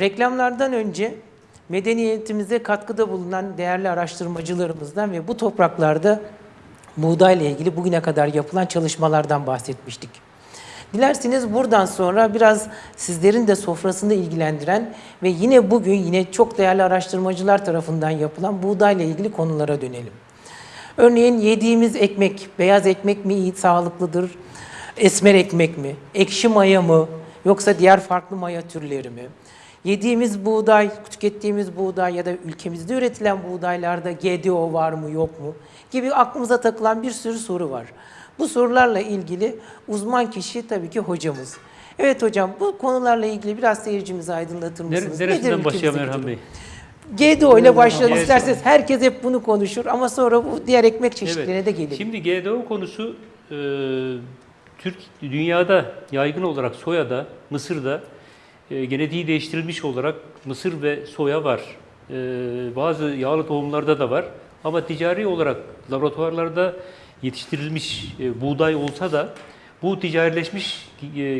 Reklamlardan önce medeniyetimize katkıda bulunan değerli araştırmacılarımızdan ve bu topraklarda buğdayla ilgili bugüne kadar yapılan çalışmalardan bahsetmiştik. Dilerseniz buradan sonra biraz sizlerin de sofrasında ilgilendiren ve yine bugün yine çok değerli araştırmacılar tarafından yapılan buğdayla ilgili konulara dönelim. Örneğin yediğimiz ekmek, beyaz ekmek mi iyi, sağlıklıdır, esmer ekmek mi, ekşi maya mı, yoksa diğer farklı maya türleri mi? Yediğimiz buğday, tükettiğimiz buğday ya da ülkemizde üretilen buğdaylarda GDO var mı yok mu gibi aklımıza takılan bir sürü soru var. Bu sorularla ilgili uzman kişi tabii ki hocamız. Evet hocam bu konularla ilgili biraz seyircimizi aydınlatır Nere- mısınız? Nedir Neresinden başlayalım Erhan? Bey? GDO ile başlayalım GDO. isterseniz. Herkes hep bunu konuşur ama sonra bu diğer ekmek çeşitlerine de gelir. Şimdi GDO konusu e, Türk dünyada yaygın olarak soyada, Mısır'da e, genetiği değiştirilmiş olarak mısır ve soya var. E, bazı yağlı tohumlarda da var. Ama ticari olarak laboratuvarlarda yetiştirilmiş e, buğday olsa da bu ticarileşmiş,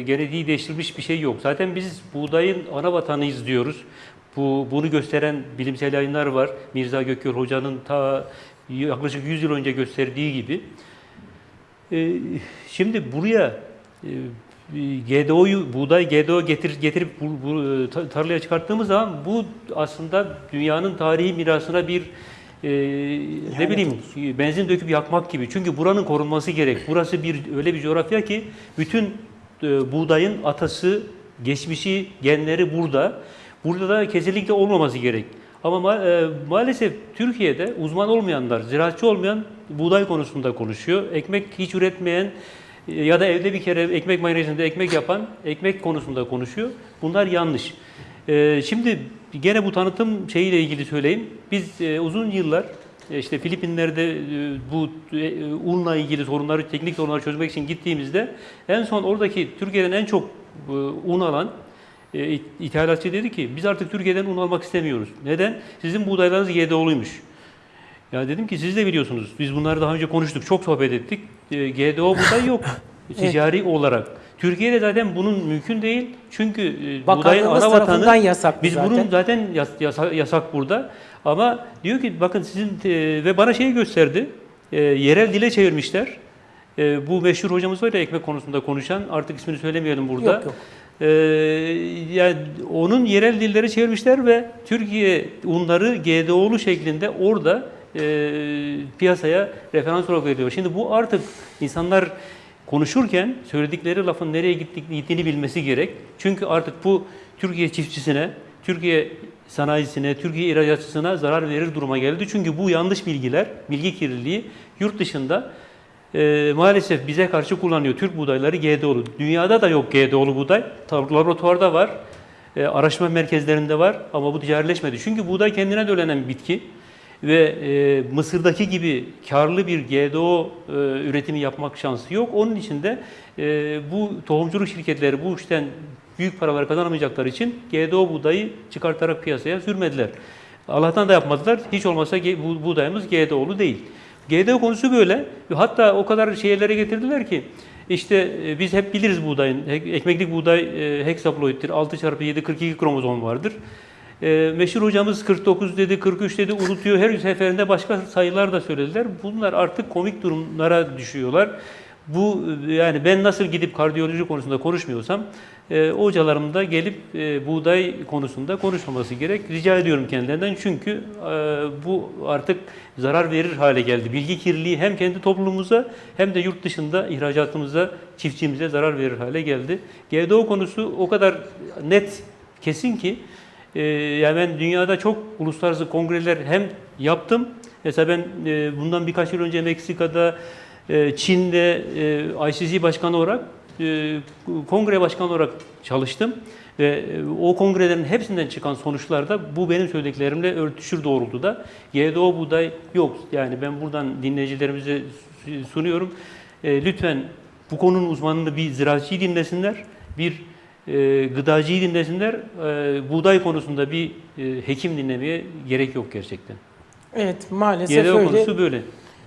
genetiği değiştirilmiş bir şey yok. Zaten biz buğdayın ana vatanıyız diyoruz. Bu, bunu gösteren bilimsel yayınlar var. Mirza Gökyol Hoca'nın ta yaklaşık 100 yıl önce gösterdiği gibi. Şimdi buraya GDO'yu, buğday GDO getir, getirip bu, bu, e, ta- tarlaya çıkarttığımız zaman bu aslında dünyanın tarihi mirasına bir e, ne bileyim benzin döküp yakmak gibi. Çünkü buranın korunması gerek. Burası bir öyle bir coğrafya ki bütün e, buğdayın atası, geçmişi, genleri burada. Burada da kesinlikle olmaması gerek. Ama ma- e, maalesef Türkiye'de uzman olmayanlar, ziraatçı olmayan buğday konusunda konuşuyor. Ekmek hiç üretmeyen ya da evde bir kere ekmek makinesinde ekmek yapan ekmek konusunda konuşuyor. Bunlar yanlış. E, şimdi gene bu tanıtım şeyiyle ilgili söyleyeyim. Biz e, uzun yıllar e, işte Filipinler'de e, bu unla ilgili sorunları, teknik sorunları çözmek için gittiğimizde en son oradaki Türkiye'den en çok un alan it- ithalatçı dedi ki biz artık Türkiye'den un almak istemiyoruz. Neden? Sizin buğdaylarınız GDO'luymuş. Ya dedim ki siz de biliyorsunuz. Biz bunları daha önce konuştuk. Çok sohbet ettik. E, GDO buğday yok. Ticari olarak. Türkiye'de zaten bunun mümkün değil. Çünkü e, buğdayın ana vatanı yasak biz zaten. bunun zaten yas- yasa- yasak burada. Ama diyor ki bakın sizin e, ve bana şeyi gösterdi. E, yerel dile çevirmişler. E, bu meşhur hocamız var ya ekmek konusunda konuşan. Artık ismini söylemeyelim burada. Yok, yok. Ee, yani onun yerel dilleri çevirmişler ve Türkiye unları GDO'lu şeklinde orada e, piyasaya referans olarak veriliyor. Şimdi bu artık insanlar konuşurken söyledikleri lafın nereye gittiğini bilmesi gerek. Çünkü artık bu Türkiye çiftçisine, Türkiye sanayisine, Türkiye ihracatçısına zarar verir duruma geldi. Çünkü bu yanlış bilgiler, bilgi kirliliği yurt dışında e, maalesef bize karşı kullanıyor. Türk buğdayları GDO'lu. Dünyada da yok GDO'lu buğday. Laboratuvarda var. E, araştırma merkezlerinde var ama bu ticarileşmedi. Çünkü buğday kendine dölenen bir bitki ve e, Mısır'daki gibi karlı bir GDO e, üretimi yapmak şansı yok. Onun için de e, bu tohumculuk şirketleri bu işten büyük paralar kazanamayacakları için GDO buğdayı çıkartarak piyasaya sürmediler. Allah'tan da yapmadılar. Hiç olmazsa ge- bu buğdayımız GDO'lu değil. GDO konusu böyle. Hatta o kadar şeylere getirdiler ki işte e, biz hep biliriz buğdayın. Ek- Ekmeklik buğday e, heksaploittir. 6 çarpı 7 42 kromozom vardır. E, meşhur hocamız 49 dedi, 43 dedi unutuyor. Her seferinde başka sayılar da söylediler. Bunlar artık komik durumlara düşüyorlar. Bu e, yani ben nasıl gidip kardiyoloji konusunda konuşmuyorsam e, hocalarım da gelip e, buğday konusunda konuşmaması gerek. Rica ediyorum kendilerinden çünkü e, bu artık zarar verir hale geldi. Bilgi kirliliği hem kendi toplumumuza hem de yurt dışında ihracatımıza, çiftçimize zarar verir hale geldi. GDO konusu o kadar net, kesin ki e, yani ben dünyada çok uluslararası kongreler hem yaptım. Mesela ben e, bundan birkaç yıl önce Meksika'da, e, Çin'de e, ICC başkanı olarak, e, kongre başkanı olarak çalıştım. Ve o kongrelerin hepsinden çıkan sonuçlarda bu benim söylediklerimle örtüşür doğrultuda. GDO buğday yok. Yani ben buradan dinleyicilerimize sunuyorum. Lütfen bu konunun uzmanını bir ziraatçıyı dinlesinler, bir e, gıdacıyı dinlesinler. E, buğday konusunda bir e, hekim dinlemeye gerek yok gerçekten. Evet maalesef GDO öyle. konusu böyle.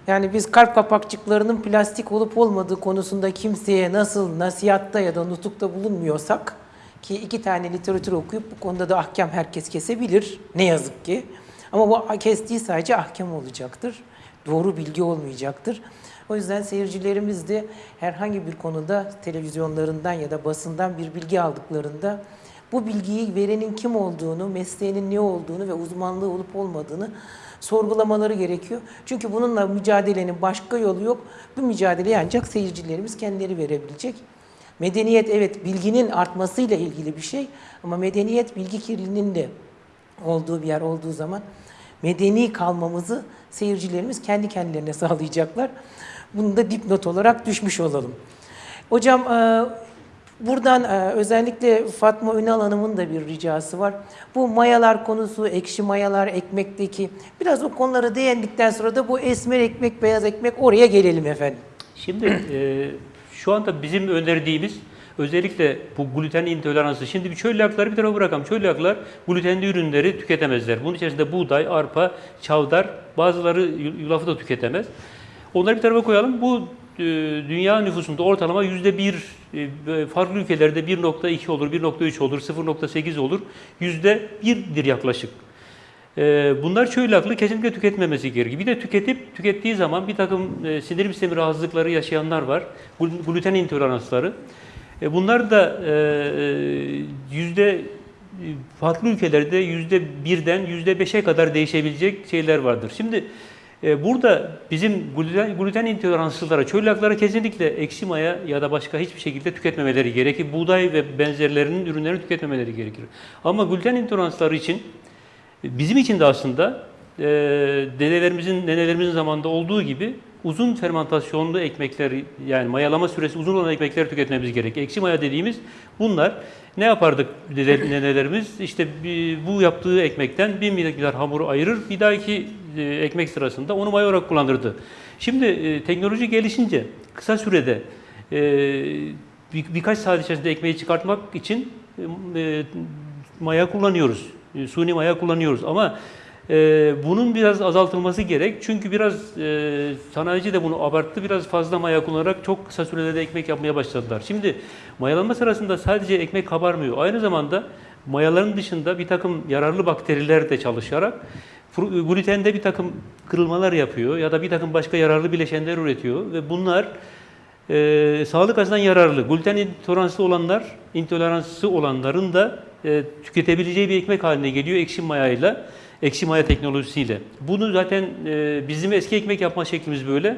Yani biz kalp kapakçıklarının plastik olup olmadığı konusunda kimseye nasıl nasihatta ya da nutukta bulunmuyorsak Ki iki tane literatür okuyup bu konuda da ahkam herkes kesebilir. Ne yazık ki. Ama bu kestiği sadece ahkam olacaktır. Doğru bilgi olmayacaktır. O yüzden seyircilerimiz de herhangi bir konuda televizyonlarından ya da basından bir bilgi aldıklarında bu bilgiyi verenin kim olduğunu, mesleğinin ne olduğunu ve uzmanlığı olup olmadığını sorgulamaları gerekiyor. Çünkü bununla mücadelenin başka yolu yok. Bu mücadeleyi ancak seyircilerimiz kendileri verebilecek. Medeniyet evet bilginin artmasıyla ilgili bir şey ama medeniyet bilgi kirliliğinin de olduğu bir yer olduğu zaman medeni kalmamızı seyircilerimiz kendi kendilerine sağlayacaklar. Bunu da dipnot olarak düşmüş olalım. Hocam e, buradan e, özellikle Fatma Ünal Hanım'ın da bir ricası var. Bu mayalar konusu, ekşi mayalar, ekmekteki biraz o konulara değindikten sonra da bu esmer ekmek, beyaz ekmek oraya gelelim efendim. Şimdi e, şu anda bizim önerdiğimiz özellikle bu gluten intoleransı. Şimdi bir çölyakları bir tarafa bırakalım. Çölyaklar glutenli ürünleri tüketemezler. Bunun içerisinde buğday, arpa, çavdar, bazıları yulafı da tüketemez. Onları bir tarafa koyalım. Bu e, dünya nüfusunda ortalama yüzde bir e, farklı ülkelerde 1.2 olur, 1.3 olur, 0.8 olur. Yüzde birdir yaklaşık. Ee, Bunlar çöylaklı kesinlikle tüketmemesi gerekiyor. Bir de tüketip tükettiği zaman bir takım e, sindirim sistemi rahatsızlıkları yaşayanlar var. Glu- Gluten intoleransları. E, Bunlar da e, e, yüzde e, farklı ülkelerde yüzde birden yüzde beşe kadar değişebilecek şeyler vardır. Şimdi e, burada bizim gluten, gluten intoleranslılara, çölyaklara kesinlikle ekşi maya ya da başka hiçbir şekilde tüketmemeleri gerekir. Buğday ve benzerlerinin ürünlerini tüketmemeleri gerekir. Ama gluten intoleransları için Bizim için de aslında e, dedelerimizin, nenelerimizin zamanında olduğu gibi uzun fermentasyonlu ekmekler yani mayalama süresi uzun olan ekmekler tüketmemiz gerek. Ekşi maya dediğimiz bunlar ne yapardık nenelerimiz? İşte bu yaptığı ekmekten bir miktar hamuru ayırır, bir dahaki e, ekmek sırasında onu maya olarak kullanırdı. Şimdi e, teknoloji gelişince kısa sürede e, bir, birkaç saat içerisinde ekmeği çıkartmak için e, maya kullanıyoruz. E, Suni maya kullanıyoruz ama e, bunun biraz azaltılması gerek. Çünkü biraz e, sanayici de bunu abarttı. Biraz fazla maya kullanarak çok kısa sürede de ekmek yapmaya başladılar. Şimdi mayalanma sırasında sadece ekmek kabarmıyor. Aynı zamanda mayaların dışında bir takım yararlı bakteriler de çalışarak glutende bir takım kırılmalar yapıyor ya da bir takım başka yararlı bileşenler üretiyor ve bunlar e, sağlık açısından yararlı. Gluten intoleranslı olanlar, intoleransı olanların da e, tüketebileceği bir ekmek haline geliyor ekşi mayayla, ekşi maya teknolojisiyle. Bunu zaten e, bizim eski ekmek yapma şeklimiz böyle.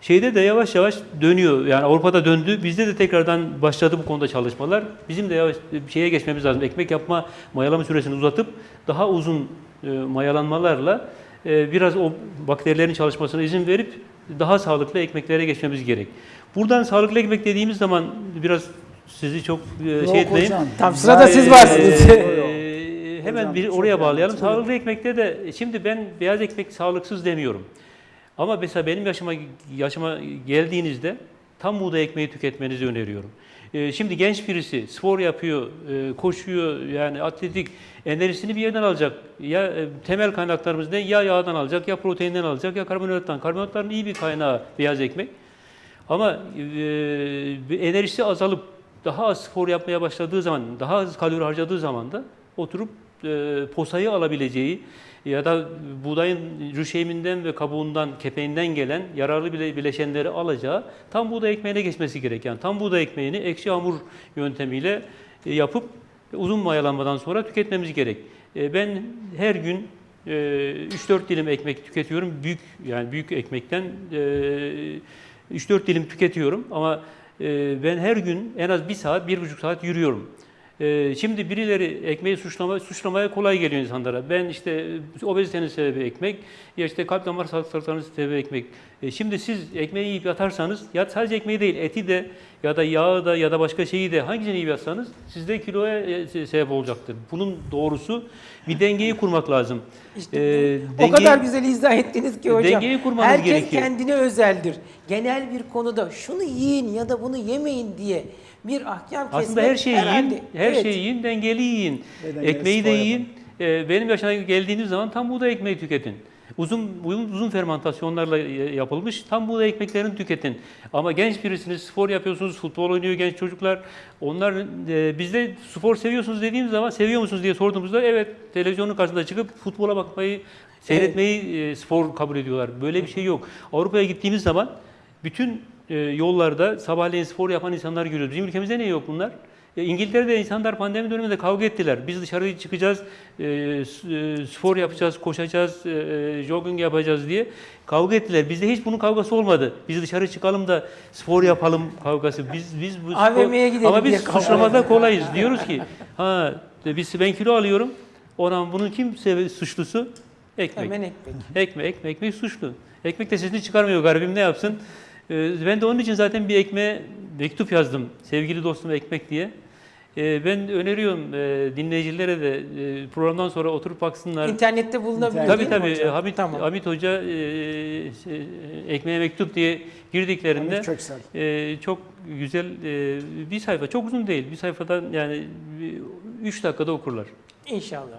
Şeyde de yavaş yavaş dönüyor. Yani Avrupa'da döndü. Bizde de tekrardan başladı bu konuda çalışmalar. Bizim de yavaş bir şeye geçmemiz lazım. Ekmek yapma, mayalama süresini uzatıp daha uzun e, mayalanmalarla e, biraz o bakterilerin çalışmasına izin verip daha sağlıklı ekmeklere geçmemiz gerek. Buradan sağlıklı ekmek dediğimiz zaman biraz sizi çok e, Yok şey etmeyin. hocam. Tam sırada siz Ee, varsınız. e, hemen Hocam, bir oraya bağlayalım. Sağlıklı ekmekte de şimdi ben beyaz ekmek sağlıksız demiyorum. Ama mesela benim yaşıma yaşıma geldiğinizde tam buğday ekmeği tüketmenizi öneriyorum. Ee, Şimdi genç birisi spor yapıyor, e, koşuyor yani atletik enerjisini bir yerden alacak. Ya e, temel kaynaklarımız ne? Ya yağdan alacak, ya proteinden alacak, ya karbonhidrattan. Karbonhidratların iyi bir kaynağı beyaz ekmek. Ama e, enerjisi azalıp daha az spor yapmaya başladığı zaman, daha az kalori harcadığı zaman da oturup posayı alabileceği ya da buğdayın rüşeyminden ve kabuğundan, kepeğinden gelen yararlı bile- bileşenleri alacağı tam buğday ekmeğine geçmesi gereken tam buğday ekmeğini ekşi hamur yöntemiyle e, yapıp uzun mayalanmadan sonra tüketmemiz gerek. E, Ben her gün e, 3-4 dilim ekmek tüketiyorum. Büyük yani büyük ekmekten e, 3-4 dilim tüketiyorum ama e, ben her gün en az 1 saat, 1,5 saat yürüyorum. E, Şimdi birileri ekmeği suçlama, suçlamaya kolay geliyor insanlara. Ben işte e, obezitenin sebebi ekmek, ya işte kalp damar hastalıklarının sebebi ekmek. E, Şimdi siz ekmeği yiyip yatarsanız, ya sadece ekmeği değil, eti de ya da yağı da ya da başka şeyi de hangisini yiyip yatsanız sizde kiloya e, se- sebep olacaktır. Bunun doğrusu bir dengeyi kurmak lazım. İşte E, o dengeyi- kadar güzel izah ettiniz ki hocam. Dengeyi kurmanız Herkes gerekiyor. kendine özeldir. Genel bir konuda şunu yiyin ya da bunu yemeyin diye bir ahkam kesmek Aslında her şeyi herhalde- yiyin, her Evet. şeyi yiyin, dengeli yiyin. Dengeli Ekmeği de yiyin. Ee, benim yaşına geldiğiniz zaman tam buğday ekmeği tüketin. uzun uzun, uzun fermentasyonlarla e, yapılmış tam buğday ekmeklerini tüketin. Ama genç birisiniz, spor yapıyorsunuz, futbol oynuyor genç çocuklar. Onlar e, bizde spor seviyorsunuz dediğimiz zaman seviyor musunuz diye sorduğumuzda evet televizyonun karşısında çıkıp futbola bakmayı, seyretmeyi e, spor kabul ediyorlar. Böyle bir şey yok. Avrupa'ya gittiğimiz zaman bütün e, yollarda sabahleyin spor yapan insanlar görüyoruz. Bizim ülkemizde ne yok bunlar? E, İngiltere'de insanlar pandemi döneminde kavga ettiler. Biz dışarı çıkacağız, e, e, spor yapacağız, koşacağız, e, jogging yapacağız diye kavga ettiler. Bizde hiç bunun kavgası olmadı. Biz dışarı çıkalım da spor yapalım kavgası. Biz biz bu AVM'ye gidelim ama biz suçlamada kolayız. Diyoruz ki ha biz ben kilo alıyorum. Ona bunun kim sebe- suçlusu? Ekmek. Hemen ekmek. Ekmek, ekmek, ekmek suçlu. Ekmek de sesini çıkarmıyor garibim ne yapsın? Ee, ben de onun için zaten bir ekmeğe mektup yazdım. Sevgili dostum ekmek diye. Ee, ben öneriyorum e, dinleyicilere de e, programdan sonra oturup baksınlar. İnternette bulunabilir Tabii tabii hocam? Hamit, Tamam. Hamit Hoca e, ekmeğe mektup diye girdiklerinde Hamit e, çok güzel bir sayfa. Çok uzun değil. Bir sayfadan yani 3 dakikada okurlar. İnşallah.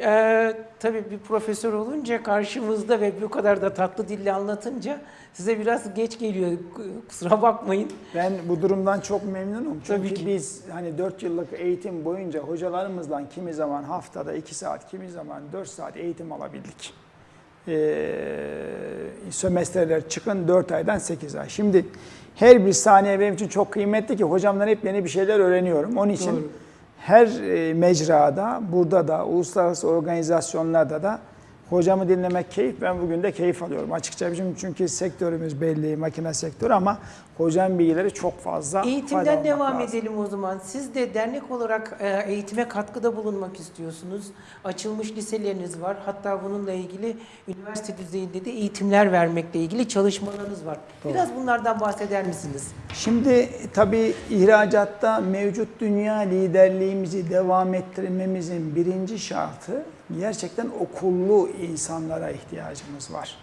Ee, tabii bir profesör olunca karşımızda ve bu kadar da tatlı dille anlatınca size biraz geç geliyor. Kusura bakmayın. Ben bu durumdan çok memnunum. Çünkü Tabii ki. biz hani 4 yıllık eğitim boyunca hocalarımızdan kimi zaman haftada 2 saat, kimi zaman 4 saat eğitim alabildik. Ee, sömestreler çıkın 4 aydan 8 ay. Şimdi her bir saniye benim için çok kıymetli ki hocamdan hep yeni bir şeyler öğreniyorum. Onun için Doğru. Her e, mecrada, burada da, uluslararası organizasyonlarda da hocamı dinlemek keyif. Ben bugün de keyif alıyorum açıkça. Çünkü, çünkü sektörümüz belli, makine sektörü ama hocam bilgileri çok fazla. Eğitimden devam lazım. edelim o zaman. Siz de dernek olarak e, eğitime katkıda bulunmak istiyorsunuz. Açılmış liseleriniz var. Hatta bununla ilgili üniversite düzeyinde de eğitimler vermekle ilgili çalışmalarınız var. Biraz bunlardan bahseder misiniz? Şimdi tabii ihracatta mevcut dünya liderliğimizi devam ettirmemizin birinci şartı gerçekten okullu insanlara ihtiyacımız var.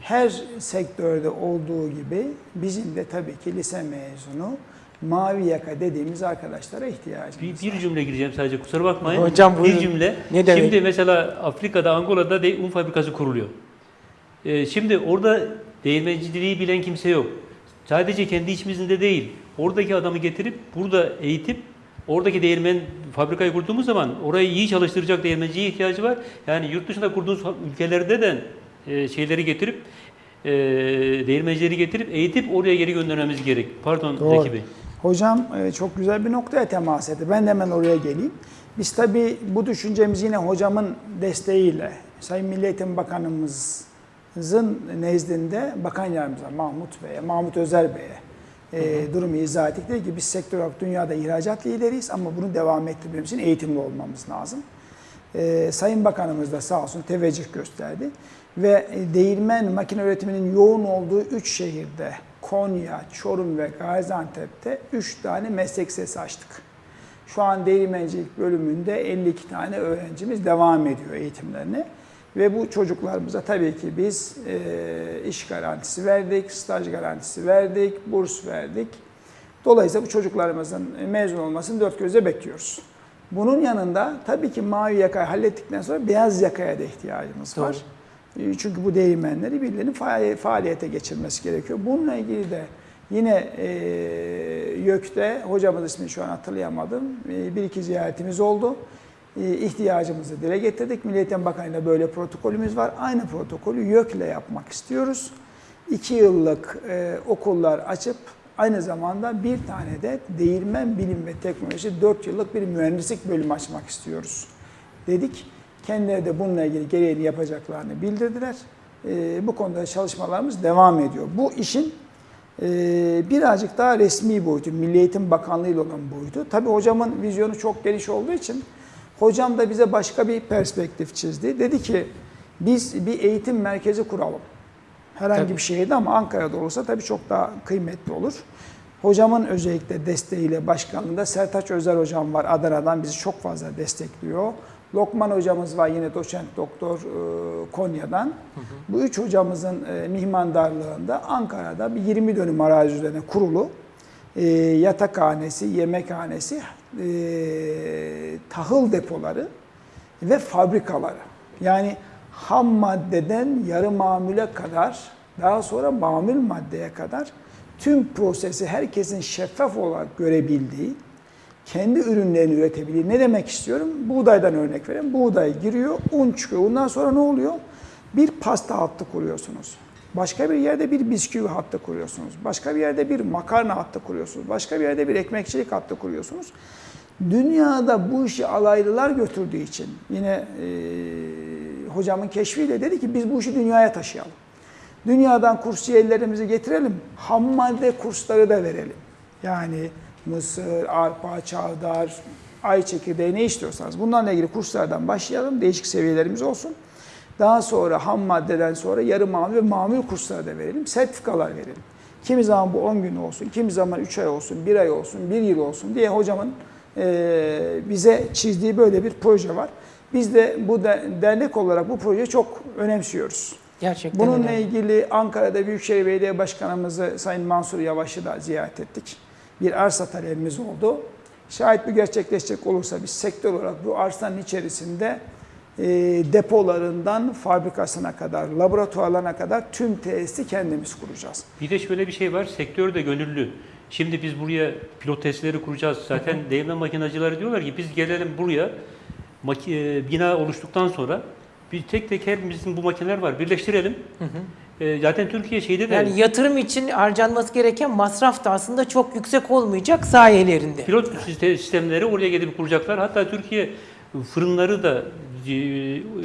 Her sektörde olduğu gibi bizim de tabii ki lise mezunu mavi yaka dediğimiz arkadaşlara ihtiyacımız Bir, var. bir cümle gireceğim sadece kusura bakmayın. Hocam buyurun. Bir cümle. Ne demek? Şimdi mesela Afrika'da, Angola'da de, un fabrikası kuruluyor. Ee, şimdi orada değirmenciliği bilen kimse yok. Sadece kendi içimizde değil. Oradaki adamı getirip burada eğitip oradaki değirmen fabrikayı kurduğumuz zaman orayı iyi çalıştıracak değirmenciye ihtiyacı var. Yani yurt dışında kurduğumuz ülkelerde de e, şeyleri getirip e, değirmencileri getirip eğitip oraya geri göndermemiz gerek. Pardon Doğru. Zeki Bey. Hocam e, çok güzel bir noktaya temas etti. Ben de hemen oraya geleyim. Biz tabii bu düşüncemiz yine hocamın desteğiyle, Sayın Milli Eğitim Bakanımızın nezdinde Bakan Yardımcısı Mahmut Bey'e, Mahmut Özer Bey'e e, durumu izah ettik. Dedi ki biz sektör olarak dünyada ihracat lideriyiz ama bunu devam ettirmemiz için eğitimli olmamız lazım. E, Sayın Bakanımız da sağ olsun teveccüh gösterdi. Ve e, değirmen makine üretiminin yoğun olduğu 3 şehirde Konya, Çorum ve Gaziantep'te 3 tane meslek sesi açtık. Şu an değirmencilik bölümünde 52 tane öğrencimiz devam ediyor eğitimlerine. Ve bu çocuklarımıza tabii ki biz e, iş garantisi verdik, staj garantisi verdik, burs verdik. Dolayısıyla bu çocuklarımızın mezun olmasını dört gözle bekliyoruz. Bunun yanında tabii ki mavi yakayı hallettikten sonra beyaz yakaya da ihtiyacımız var. E, Çünkü bu değirmenleri birilerinin faali- faaliyete geçirmesi gerekiyor. Bununla ilgili de yine e, YÖK'te, hocamız ismini şu an hatırlayamadım, e, bir iki ziyaretimiz oldu. E, ihtiyacımızı dile getirdik. Milli Eğitim Bakanı'yla böyle protokolümüz var. Aynı protokolü YÖK'le yapmak istiyoruz. İki yıllık e, okullar açıp aynı zamanda bir tane de değirmen bilim ve teknoloji 4 yıllık bir mühendislik bölümü açmak istiyoruz dedik. Kendileri de bununla ilgili gereğini yapacaklarını bildirdiler. E, bu konuda çalışmalarımız devam ediyor. Bu işin e, birazcık daha resmi boyutu, Milli Eğitim Bakanlığı ile olan boyutu. Tabii hocamın vizyonu çok geniş olduğu için hocam da bize başka bir perspektif çizdi. Dedi ki biz bir eğitim merkezi kuralım. Herhangi Tabii. bir şehirde ama Ankara'da olursa tabii çok daha kıymetli olur. Hocamın özellikle desteğiyle başkanlığında Sertaç Özer hocam var Adana'dan bizi çok fazla destekliyor. Lokman hocamız var yine doçent doktor e, Konya'dan. Bu üç hocamızın e, mihmandarlığında Ankara'da bir 20 dönüm arazi üzerine kurulu e, yatakhanesi, yemekhanesi, e, tahıl depoları ve fabrikaları. Yani ham maddeden yarı mamule kadar, daha sonra mamul maddeye kadar tüm prosesi herkesin şeffaf olarak görebildiği, kendi ürünlerini üretebildiği. Ne demek istiyorum? Buğdaydan örnek vereyim. Buğday giriyor, un çıkıyor. Ondan sonra ne oluyor? Bir pasta hattı kuruyorsunuz. Başka bir yerde bir bisküvi hattı kuruyorsunuz. Başka bir yerde bir makarna hattı kuruyorsunuz. Başka bir yerde bir ekmekçilik hattı kuruyorsunuz. Dünyada bu işi alaylılar götürdüğü için yine e, hocamın keşfiyle dedi ki biz bu işi dünyaya taşıyalım. Dünyadan kursiyerlerimizi getirelim, ham madde kursları da verelim. Yani mısır, arpa, çavdar, ay çekirdeği ne istiyorsanız bunlarla ilgili kurslardan başlayalım. Değişik seviyelerimiz olsun. Daha sonra ham maddeden sonra yarı mamul ve mamul kursları da verelim. Sertifikalar verelim. Kimi zaman bu 10 gün olsun, kimi zaman 3 ay olsun, 1 ay olsun, 1 yıl olsun diye hocamın bize çizdiği böyle bir proje var. Biz de bu de- dernek olarak bu projeyi çok önemsiyoruz. Gerçekten Bununla önemli. ilgili Ankara'da Büyükşehir Belediye Başkanımızı Sayın Mansur Yavaş'ı da ziyaret ettik. Bir arsa talebimiz oldu. Şayet bu gerçekleşecek olursa biz sektör olarak bu arsanın içerisinde e, depolarından fabrikasına kadar, laboratuvarlarına kadar tüm tesisi kendimiz kuracağız. Bir de şöyle bir şey var, sektör de gönüllü. Şimdi biz buraya pilot testleri kuracağız. Zaten değirmen makinacıları diyorlar ki biz gelelim buraya, e, bina oluştuktan sonra bir tek tek hepimizin bu makineler var, birleştirelim. E, zaten Türkiye şeyde de Yani yatırım için harcanması gereken masraf da aslında çok yüksek olmayacak sayelerinde. pilot siste- sistemleri oraya gelip kuracaklar. Hatta Türkiye fırınları da e,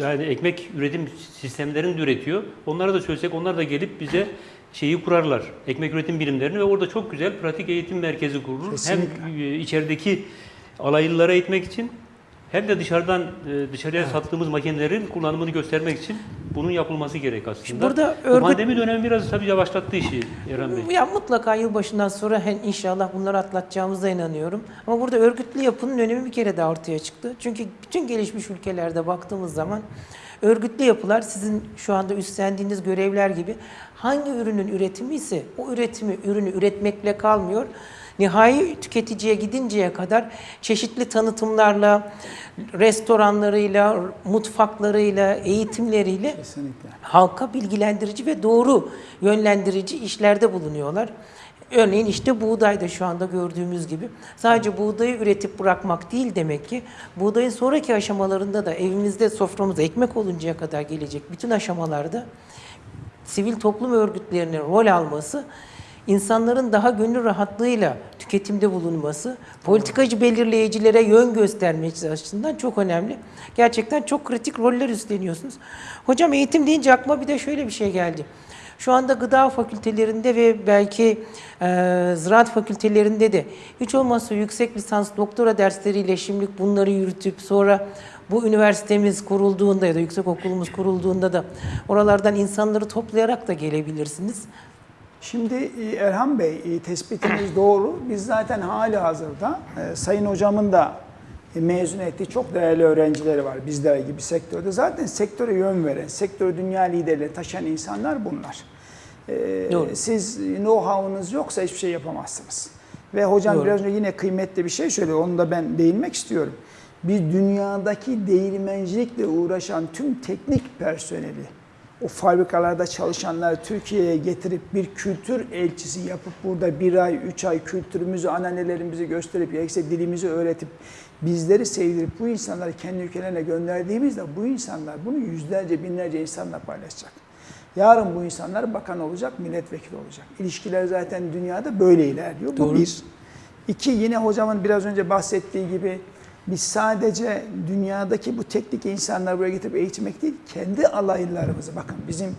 yani ekmek üretim sistemlerini de üretiyor. Onlara da söylesek onlar da gelip bize şeyi kurarlar. Ekmek üretim birimlerini ve orada çok güzel pratik eğitim merkezi kurulur. Kesinlikle. Hem e, içerideki alaylılara eğitmek için hem de dışarıdan e, dışarıya sattığımız makinelerin kullanımını göstermek için bunun yapılması gerek aslında. Şimdi burada Bu örgüt- pandemi dönemi biraz tabii yavaşlattı işi Eren Bey. Ya mutlaka yılbaşından sonra inşallah bunları atlatacağımıza inanıyorum. Ama burada örgütlü yapının önemi bir kere daha ortaya çıktı. Çünkü bütün gelişmiş ülkelerde baktığımız zaman örgütlü yapılar sizin şu anda üstlendiğiniz görevler gibi hangi ürünün üretimi ise o üretimi, ürünü üretmekle kalmıyor. Nihai tüketiciye gidinceye kadar çeşitli tanıtımlarla, restoranlarıyla, mutfaklarıyla, eğitimleriyle Kesinlikle. halka bilgilendirici ve doğru yönlendirici işlerde bulunuyorlar. Örneğin işte buğday da şu anda gördüğümüz gibi sadece buğdayı üretip bırakmak değil demek ki buğdayın sonraki aşamalarında da evimizde soframıza ekmek oluncaya kadar gelecek bütün aşamalarda sivil toplum örgütlerinin rol alması, insanların daha gönül rahatlığıyla tüketimde bulunması, politikacı belirleyicilere yön göstermesi açısından çok önemli. Gerçekten çok kritik roller üstleniyorsunuz. Hocam eğitim deyince aklıma bir de şöyle bir şey geldi. Şu anda gıda fakültelerinde ve belki e, ziraat fakültelerinde de hiç olmazsa yüksek lisans doktora dersleriyle şimdilik bunları yürütüp sonra bu üniversitemiz kurulduğunda ya da yüksek okulumuz kurulduğunda da oralardan insanları toplayarak da gelebilirsiniz. Şimdi e, Erhan Bey e, tespitiniz doğru. Biz zaten hali hazırda e, Sayın Hocamın da mezun ettiği çok değerli öğrencileri var bizler gibi sektörde. Zaten sektöre yön veren, sektörü dünya liderliğine taşıyan insanlar bunlar. Doğru. Siz know-how'unuz yoksa hiçbir şey yapamazsınız. Ve hocam Doğru. biraz önce yine kıymetli bir şey söyledi. Onu da ben değinmek istiyorum. Biz dünyadaki değirmencilikle uğraşan tüm teknik personeli, o fabrikalarda çalışanlar Türkiye'ye getirip bir kültür elçisi yapıp burada bir ay, üç ay kültürümüzü, ananelerimizi gösterip, gerekse dilimizi öğretip, bizleri sevdirip bu insanları kendi ülkelerine gönderdiğimizde bu insanlar bunu yüzlerce, binlerce insanla paylaşacak. Yarın bu insanlar bakan olacak, milletvekili olacak. İlişkiler zaten dünyada böyle ilerliyor. Bu Doğru. bir. İki, yine hocamın biraz önce bahsettiği gibi biz sadece dünyadaki bu teknik insanları buraya getirip eğitmek değil, kendi alaylılarımızı bakın bizim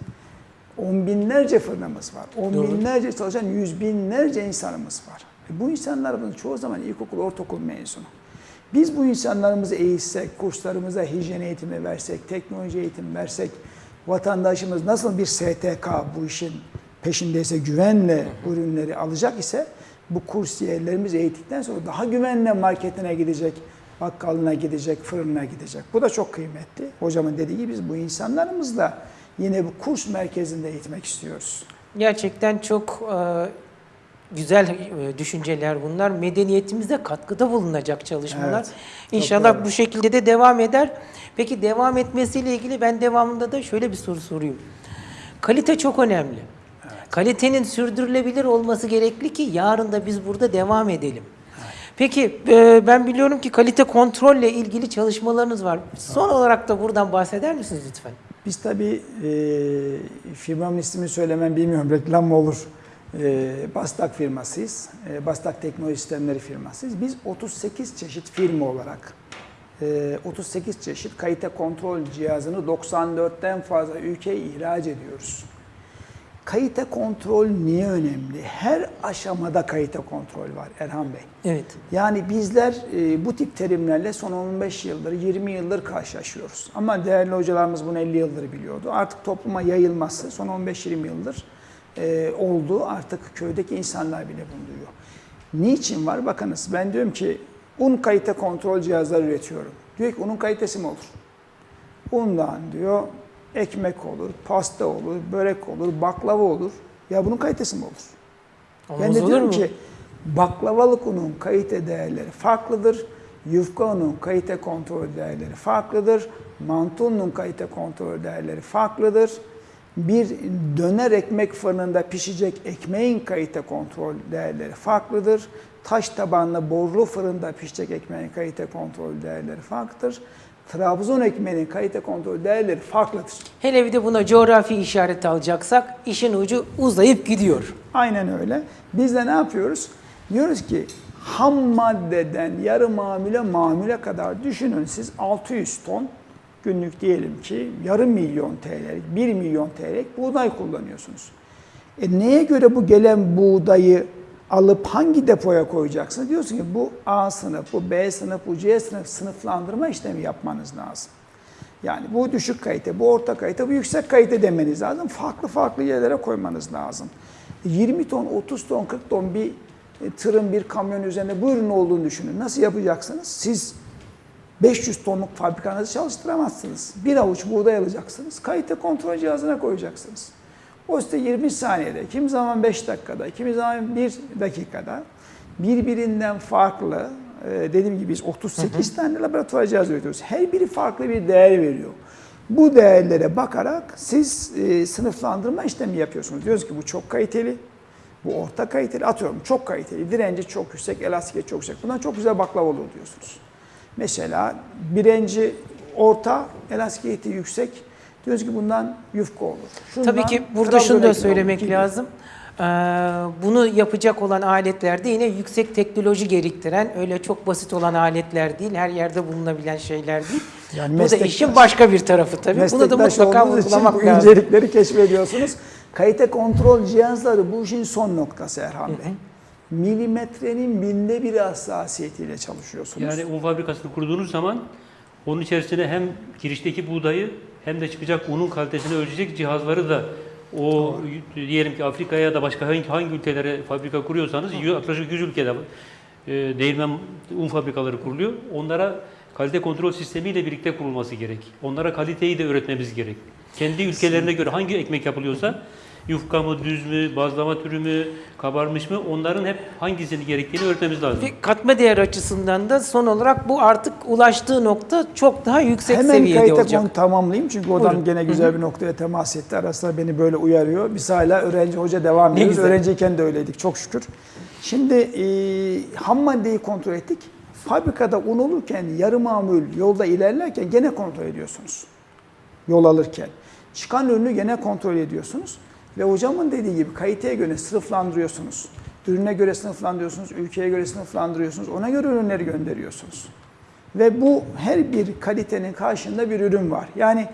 on binlerce fırınımız var. On Doğru. binlerce çalışan yüz binlerce insanımız var. E bu insanlarımızın çoğu zaman ilkokul, ortaokul mezunu. Biz bu insanlarımızı eğitsek, kurslarımıza hijyen eğitimi versek, teknoloji eğitimi versek, vatandaşımız nasıl bir STK bu işin peşindeyse güvenle bu ürünleri alacak ise bu kursiyerlerimiz eğittikten sonra daha güvenle marketine gidecek, bakkalına gidecek, fırınına gidecek. Bu da çok kıymetli. Hocamın dediği gibi biz bu insanlarımızla yine bu kurs merkezinde eğitmek istiyoruz. Gerçekten çok e, güzel e, düşünceler bunlar. Medeniyetimize katkıda bulunacak çalışmalar. Evet, İnşallah bu şekilde de devam eder. Peki devam etmesiyle ilgili ben devamında da şöyle bir soru sorayım. Kalite çok önemli. Kalitenin sürdürülebilir olması gerekli ki yarın da biz burada devam edelim. Peki e, ben biliyorum ki kalite kontrolle ilgili çalışmalarınız var. Son olarak da buradan bahseder misiniz lütfen? Biz tabii e, firmamın ismini söylemem bilmiyorum reklam mı olur. E, Bastak firmasıyız. E, Bastak Teknoloji Sistemleri firmasıyız. Biz 38 çeşit firma olarak e, 38 çeşit kalite kontrol cihazını 94'ten fazla ülkeye ihraç ediyoruz. Kalite kontrol niye önemli? Her aşamada kalite kontrol var Erhan Bey. Evet. Yani bizler e, bu tip terimlerle son 15 yıldır, 20 yıldır karşılaşıyoruz. Ama değerli hocalarımız bunu 50 yıldır biliyordu. Artık topluma yayılması son 15-20 yıldır e, oldu. Artık köydeki insanlar bile bunu duyuyor. Niçin var? Bakınız ben diyorum ki un kalite kontrol cihazları üretiyorum. Diyor ki unun kalitesi mi olur? Undan diyor ekmek olur, pasta olur, börek olur, baklava olur. Ya bunun kalitesi mi olur? Olmaz Ben de diyorum mu? ki baklavalık unun kalite değerleri farklıdır. Yufka unun kalite kontrol değerleri farklıdır. Mantı unun kalite kontrol değerleri farklıdır. Bir döner ekmek fırınında pişecek ekmeğin kalite kontrol değerleri farklıdır. Taş tabanlı borlu fırında pişecek ekmeğin kalite kontrol değerleri farklıdır. Trabzon ekmeğinin kalite kontrol değerleri farklıdır. Hele bir de buna coğrafi işaret alacaksak işin ucu uzayıp gidiyor. Aynen öyle. Biz de ne yapıyoruz? Diyoruz ki ham maddeden yarı mamule mamule kadar düşünün siz 600 ton günlük diyelim ki yarım milyon TL'lik, 1 milyon TL'lik buğday kullanıyorsunuz. E neye göre bu gelen buğdayı alıp hangi depoya koyacaksınız? Diyorsun ki bu A sınıf, bu B sınıf, bu C sınıf sınıflandırma işlemi yapmanız lazım. Yani bu düşük kalite, bu orta kalite, bu yüksek kalite demeniz lazım. Farklı farklı yerlere koymanız lazım. 20 ton, 30 ton, 40 ton bir e, tırın bir kamyon üzerinde bu ürün olduğunu düşünün. Nasıl yapacaksınız? Siz 500 tonluk fabrikanızı çalıştıramazsınız. Bir avuç buğday alacaksınız. Kalite kontrol cihazına koyacaksınız. O size 20 saniyede, kimi zaman 5 dakikada, kimi zaman 1 dakikada birbirinden farklı, e, dediğim gibi biz 38 tane laboratuvar cihazı üretiyoruz. Her biri farklı bir değer veriyor. Bu değerlere bakarak siz e, sınıflandırma işlemi yapıyorsunuz. Diyoruz ki bu çok kaliteli, bu orta kaliteli, atıyorum çok kaliteli, direnci çok yüksek, elastikiyeti çok yüksek. Bundan çok güzel baklava olur diyorsunuz. Mesela birinci orta, elastikiyeti yüksek. Diyoruz ki bundan yufka olur. Şundan Tabii ki burada şunu da söylemek olur lazım. Ee, bunu yapacak olan aletlerde yine yüksek teknoloji gerektiren, öyle çok basit olan aletler değil, her yerde bulunabilen şeyler değil. Yani bu da işin başka bir tarafı tabii. Bunu da mutlaka vurgulamak bu lazım. incelikleri keşfediyorsunuz. Kalite kontrol cihazları bu işin son noktası Erhan Bey. Milimetrenin binde bir hassasiyetiyle çalışıyorsunuz. Yani un fabrikasını kurduğunuz zaman onun içerisine hem girişteki buğdayı hem de çıkacak unun kalitesini ölçecek cihazları da o diyelim ki Afrika'ya ya da başka hangi, hangi ülkelere fabrika kuruyorsanız yaklaşık 100 ülkede e, değirmen un fabrikaları kuruluyor. Onlara kalite kontrol sistemiyle birlikte kurulması gerek. Onlara kaliteyi de öğretmemiz gerek. Kendi ülkelerine göre hangi ekmek yapılıyorsa yufka mı, düz mü, bazlama türü mü, kabarmış mı onların hep hangisini gerektiğini öğretmemiz lazım. Ve katma değer açısından da son olarak bu artık ulaştığı nokta çok daha yüksek Hemen seviyede olacak. konu tamamlayayım çünkü oradan Buyurun. gene güzel bir noktaya temas etti. Arasında beni böyle uyarıyor. Biz hala öğrenci hoca devam ediyoruz. Öğrenciyken de öyleydik çok şükür. Şimdi e, ham maddeyi kontrol ettik. Fabrikada un olurken yarı mamul yolda ilerlerken gene kontrol ediyorsunuz. Yol alırken. Çıkan ürünü gene kontrol ediyorsunuz. Ve hocamın dediği gibi kaliteye göre sınıflandırıyorsunuz. Ürüne göre sınıflandırıyorsunuz, ülkeye göre sınıflandırıyorsunuz. Ona göre ürünleri gönderiyorsunuz. Ve bu her bir kalitenin karşında bir ürün var. Yani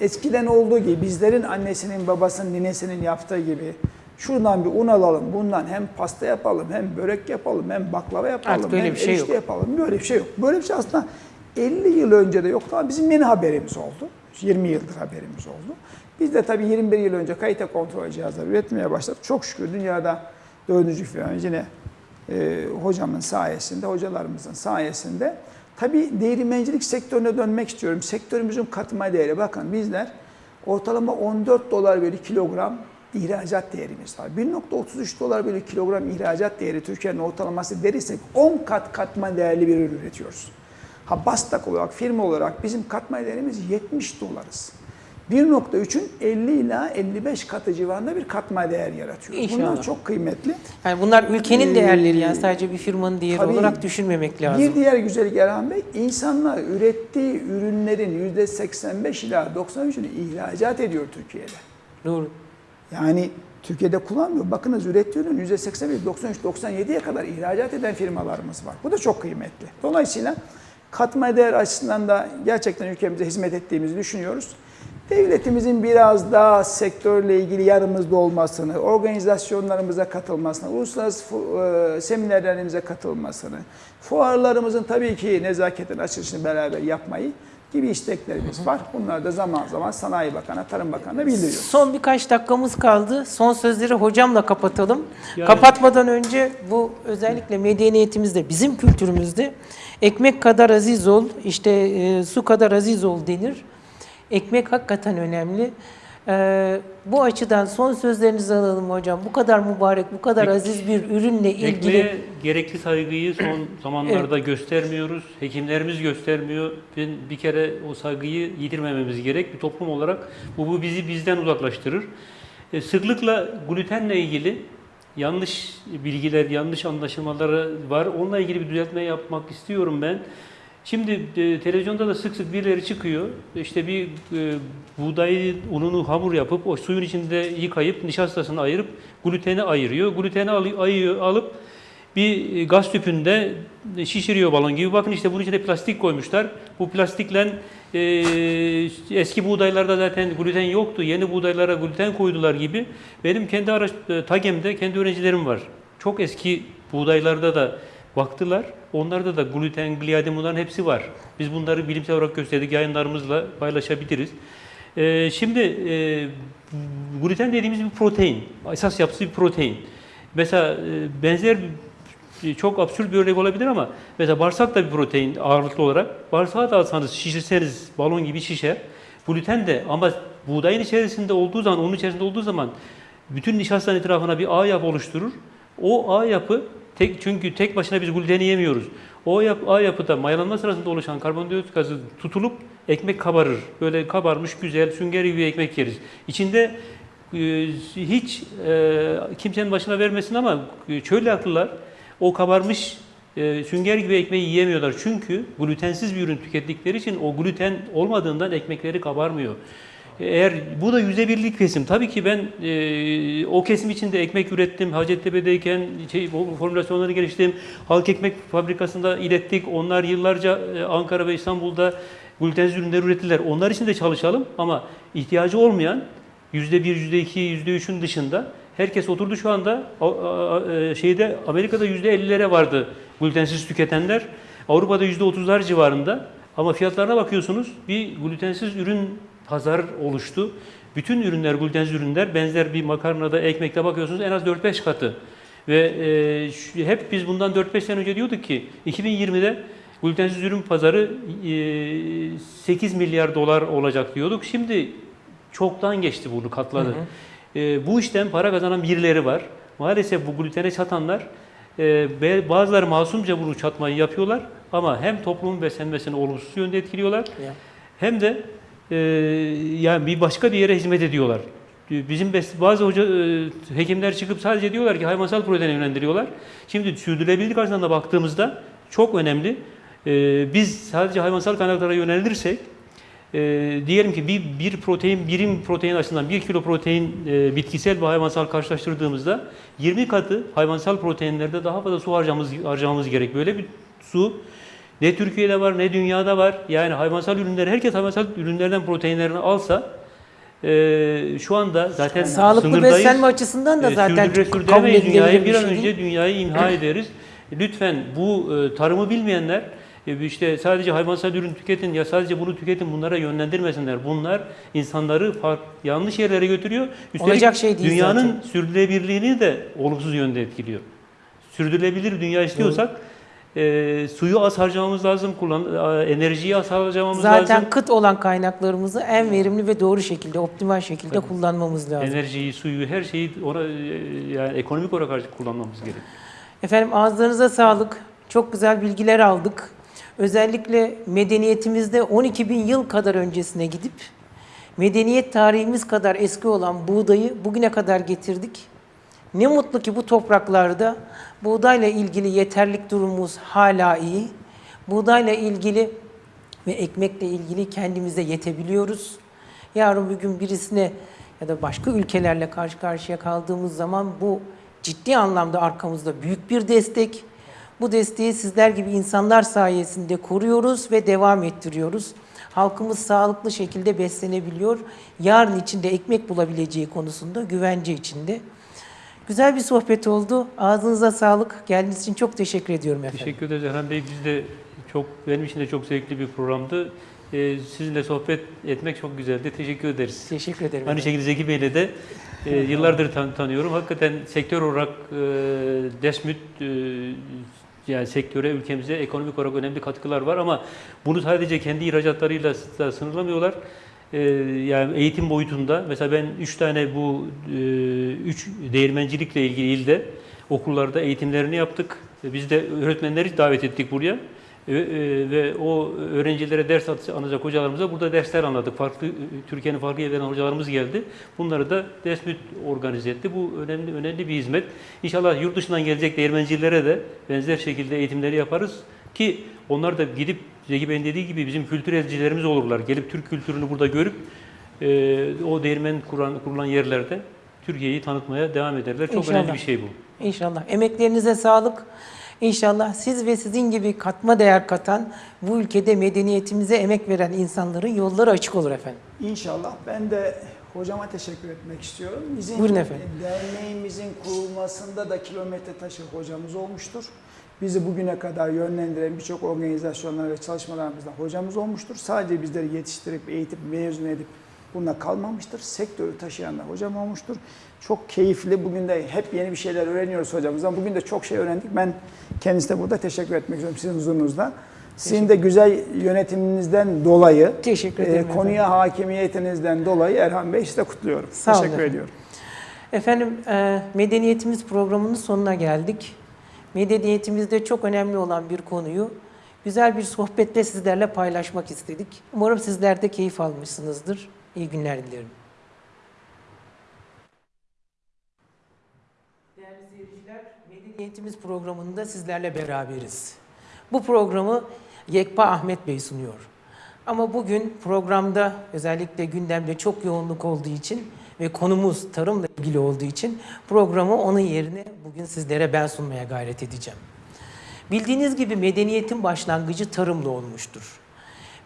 eskiden olduğu gibi bizlerin annesinin, babasının, ninesinin yaptığı gibi şuradan bir un alalım, bundan hem pasta yapalım, hem börek yapalım, hem baklava yapalım, Artık hem bir şey erişte yok. yapalım. Böyle bir şey yok. Böyle bir şey aslında 50 yıl önce de yoktu ama bizim yeni haberimiz oldu. 20 yıldır haberimiz oldu. Biz de tabii 21 yıl önce kalite kontrol cihazları üretmeye başladık. Çok şükür dünyada dördüncü firma yine e, hocamın sayesinde, hocalarımızın sayesinde. Tabii değirmencilik sektörüne dönmek istiyorum. Sektörümüzün katma değeri. Bakın bizler ortalama 14 dolar bir kilogram ihracat değerimiz var. 1.33 dolar bölü kilogram ihracat değeri Türkiye'nin ortalaması derirsek 10 kat katma değerli bir ürün üretiyoruz. Ha Bastak olarak, firma olarak bizim katma değerimiz 70 dolarız. 1.3'ün 50 ila 55 katı civarında bir katma değer yaratıyor. İnşallah. Bunlar çok kıymetli. Yani bunlar ülkenin Ee, değerleri yani sadece bir firmanın değeri tabii. olarak düşünmemek lazım. Bir diğer güzellik Erhan Bey, insanlar ürettiği ürünlerin %85 ila 93'ünü ihracat ediyor Türkiye'de. Doğru. Yani Türkiye'de kullanmıyor. Bakınız ürettiği ürün %81, 93, 97'ye kadar ihracat eden firmalarımız var. Bu da çok kıymetli. Dolayısıyla katma değer açısından da gerçekten ülkemize hizmet ettiğimizi düşünüyoruz. Devletimizin biraz daha sektörle ilgili yanımızda olmasını, organizasyonlarımıza katılmasını, uluslararası e, seminerlerimize katılmasını, fuarlarımızın tabii ki nezaketin açılışını beraber yapmayı gibi isteklerimiz var. Bunlar da zaman zaman Sanayi Bakanı, Tarım Bakanı'na bildiriyoruz. Son birkaç dakikamız kaldı. Son sözleri hocamla kapatalım. Yani- Kapatmadan önce bu özellikle medeniyetimizde, bizim kültürümüzde ekmek kadar aziz ol, işte e, su kadar aziz ol denir. Ekmek hakikaten önemli. E, bu açıdan son sözlerinizi alalım hocam. Bu kadar mübarek, bu kadar Ek- aziz bir ürünle ilgili Ekmeğe gerekli saygıyı son zamanlarda göstermiyoruz. Hekimlerimiz göstermiyor. Ben bir kere o saygıyı yitirmememiz gerek. Bir toplum olarak bu, bu bizi bizden uzaklaştırır. E, sıklıkla glutenle ilgili yanlış bilgiler, yanlış anlaşılmaları var. Onunla ilgili bir düzeltme yapmak istiyorum ben. Şimdi e, televizyonda da sık sık birileri çıkıyor. İşte bir e, buğday ununu hamur yapıp o suyun içinde yıkayıp nişastasını ayırıp gluteni ayırıyor. Gluteni alı- ayıyor, alıp bir e, gaz tüpünde şişiriyor balon gibi. Bakın işte bunun içine plastik koymuşlar. Bu plastikle e, eski buğdaylarda zaten gluten yoktu. Yeni buğdaylara gluten koydular gibi. Benim kendi araç, e, TAGEM'de kendi öğrencilerim var. Çok eski buğdaylarda da baktılar. Onlarda da gluten, gliadin bunların hepsi var. Biz bunları bilimsel olarak gösterdik. Yayınlarımızla paylaşabiliriz. E, şimdi e, gluten dediğimiz bir protein. Esas yapısı bir protein. Mesela e, benzer çok absürt bir örnek olabilir ama mesela bağırsak da bir protein ağırlıklı olarak. Bağırsağı da alsanız şişirseniz balon gibi şişer. Gluten de ama buğdayın içerisinde olduğu zaman, onun içerisinde olduğu zaman bütün nişastanın etrafına bir ağ yapı oluşturur. O ağ yapı tek çünkü tek başına biz gluteni yemiyoruz. O yap, ağ yapıda mayalanma sırasında oluşan karbondioksit gazı tutulup ekmek kabarır. Böyle kabarmış güzel sünger gibi ekmek yeriz. İçinde e, hiç e, kimsenin başına vermesin ama e, çölyaklılar o kabarmış e, sünger gibi ekmeği yiyemiyorlar. Çünkü glutensiz bir ürün tükettikleri için o gluten olmadığından ekmekleri kabarmıyor. Eğer bu da yüzde birlik kesim. Tabii ki ben e, o kesim içinde ekmek ürettim. Hacettepe'deyken şey, formülasyonları geliştirdim. Halk ekmek fabrikasında ilettik. Onlar yıllarca e, Ankara ve İstanbul'da glutensiz ürünler ürettiler. Onlar için de çalışalım ama ihtiyacı olmayan yüzde bir, yüzde iki, yüzde üçün dışında herkes oturdu şu anda e, şeyde Amerika'da yüzde ellilere vardı glutensiz tüketenler. Avrupa'da yüzde otuzlar civarında. Ama fiyatlarına bakıyorsunuz bir glutensiz ürün pazar oluştu. Bütün ürünler glutensiz ürünler benzer bir makarnada, ekmekte bakıyorsunuz en az 4-5 katı. Ve e, hep biz bundan 4-5 sene önce diyorduk ki 2020'de glutensiz ürün pazarı e, 8 milyar dolar olacak diyorduk. Şimdi çoktan geçti bunu katladı. E, bu işten para kazanan birileri var. Maalesef bu glutene çatanlar e, bazıları masumca bunu çatmayı yapıyorlar ama hem toplumun beslenmesini olumsuz yönde etkiliyorlar Ya. hem de e, yani bir başka bir yere hizmet ediyorlar. Bizim bazı hoca e, hekimler çıkıp sadece diyorlar ki hayvansal proteine yönlendiriyorlar. Şimdi sürdürülebilirlik açısından da baktığımızda çok önemli. E, biz sadece hayvansal kaynaklara yönelirsek e, diyelim ki bir, bir protein birim protein açısından bir kilo protein e, bitkisel ve hayvansal karşılaştırdığımızda 20 katı hayvansal proteinlerde daha fazla su harcamamız, harcamamız gerek. Böyle bir su ne Türkiye'de var ne dünyada var. Yani hayvansal ürünler herkes hayvansal ürünlerden proteinlerini alsa e, şu anda zaten Sağlıklı sınırdayız. beslenme açısından da E, zaten sürdüre kabul dünyayı. bir Bir an şey önce dünyayı imha ederiz. Lütfen bu e, tarımı bilmeyenler e, işte sadece hayvansal ürün tüketin ya sadece bunu tüketin bunlara yönlendirmesinler. Bunlar insanları yanlış yerlere götürüyor. Olacak şey değil dünyanın zaten. sürdürülebilirliğini de olumsuz yönde etkiliyor. Sürdürülebilir dünya istiyorsak e, suyu az harcamamız lazım, kullan, e, enerjiyi az harcamamız Zaten lazım. kıt olan kaynaklarımızı en verimli ve doğru şekilde, optimal şekilde kullanmamız lazım. Enerjiyi, suyu, her şeyi ona e, yani ekonomik olarak kullanmamız gerekiyor. Efendim ağızlarınıza sağlık. Çok güzel bilgiler aldık. Özellikle medeniyetimizde 12 bin yıl kadar öncesine gidip medeniyet tarihimiz kadar eski olan buğdayı bugüne kadar getirdik. Ne mutlu ki bu topraklarda buğdayla ilgili yeterlik durumumuz hala iyi. Buğdayla ilgili ve ekmekle ilgili kendimize yetebiliyoruz. Yarın bir gün birisine ya da başka ülkelerle karşı karşıya kaldığımız zaman bu ciddi anlamda arkamızda büyük bir destek. Bu desteği sizler gibi insanlar sayesinde koruyoruz ve devam ettiriyoruz. Halkımız sağlıklı şekilde beslenebiliyor. Yarın içinde ekmek bulabileceği konusunda güvence içinde. Güzel bir sohbet oldu. Ağzınıza sağlık. Geldiğiniz için çok teşekkür ediyorum efendim. Teşekkür ederiz Erhan Bey. Biz de çok, benim için de çok zevkli bir programdı. E, sizinle sohbet etmek çok güzeldi. Teşekkür ederiz. Teşekkür ederim. Aynı şekilde Zeki Bey'le de e, yıllardır tan- tanıyorum. Hakikaten sektör olarak e, Desmüt e, yani sektöre, ülkemize ekonomik olarak önemli katkılar var ama bunu sadece kendi ihracatlarıyla sınırlamıyorlar. E, yani eğitim boyutunda mesela ben üç tane bu e, üç değirmencilikle ilgili ilde okullarda eğitimlerini yaptık. E, Biz de öğretmenleri davet ettik buraya. E, ve o öğrencilere ders anlatacak hocalarımıza burada dersler anladık. Farklı Türkiye'nin farklı yerlerinden hocalarımız geldi. Bunları da Desmüt organize etti. Bu önemli önemli bir hizmet. İnşallah yurt dışından gelecek değirmencilere de benzer şekilde eğitimleri yaparız ki onlar da gidip Zeki Bey'in dediği gibi bizim kültürelcilerimiz olurlar. Gelip Türk kültürünü burada görüp e, o değirmen kuran, kurulan yerlerde Türkiye'yi tanıtmaya devam ederler. Çok İnşallah. önemli bir şey bu. İnşallah. Emeklerinize sağlık. İnşallah siz ve sizin gibi katma değer katan, bu ülkede medeniyetimize emek veren insanların yolları açık olur efendim. İnşallah. Ben de hocama teşekkür etmek istiyorum. Bizim Buyurun efendim. derneğimizin kurulmasında da kilometre taşı hocamız olmuştur. Bizi bugüne kadar yönlendiren birçok organizasyonlar ve çalışmalarımızda hocamız olmuştur. Sadece bizleri yetiştirip, eğitip, mezun edip bununla kalmamıştır. Sektörü taşıyan da hocam olmuştur. Çok keyifli. Bugün de hep yeni bir şeyler öğreniyoruz hocamızdan. Bugün de çok şey öğrendik. Ben kendisine burada teşekkür etmek istiyorum sizin huzurunuzda. Sizin de güzel yönetiminizden dolayı, Teşekkür e, ederim konuya hakimiyetinizden dolayı Erhan Bey size kutluyorum. Sağ teşekkür efendim. ediyorum. Efendim, e, Medeniyetimiz programının sonuna geldik. Medeniyetimizde çok önemli olan bir konuyu güzel bir sohbetle sizlerle paylaşmak istedik. Umarım sizler de keyif almışsınızdır. İyi günler dilerim. Değerli seyirciler, Medeniyetimiz programında sizlerle beraberiz. Bu programı Yekpa Ahmet Bey sunuyor. Ama bugün programda özellikle gündemde çok yoğunluk olduğu için ve konumuz tarımla ilgili olduğu için programı onun yerine bugün sizlere ben sunmaya gayret edeceğim. Bildiğiniz gibi medeniyetin başlangıcı tarımla olmuştur.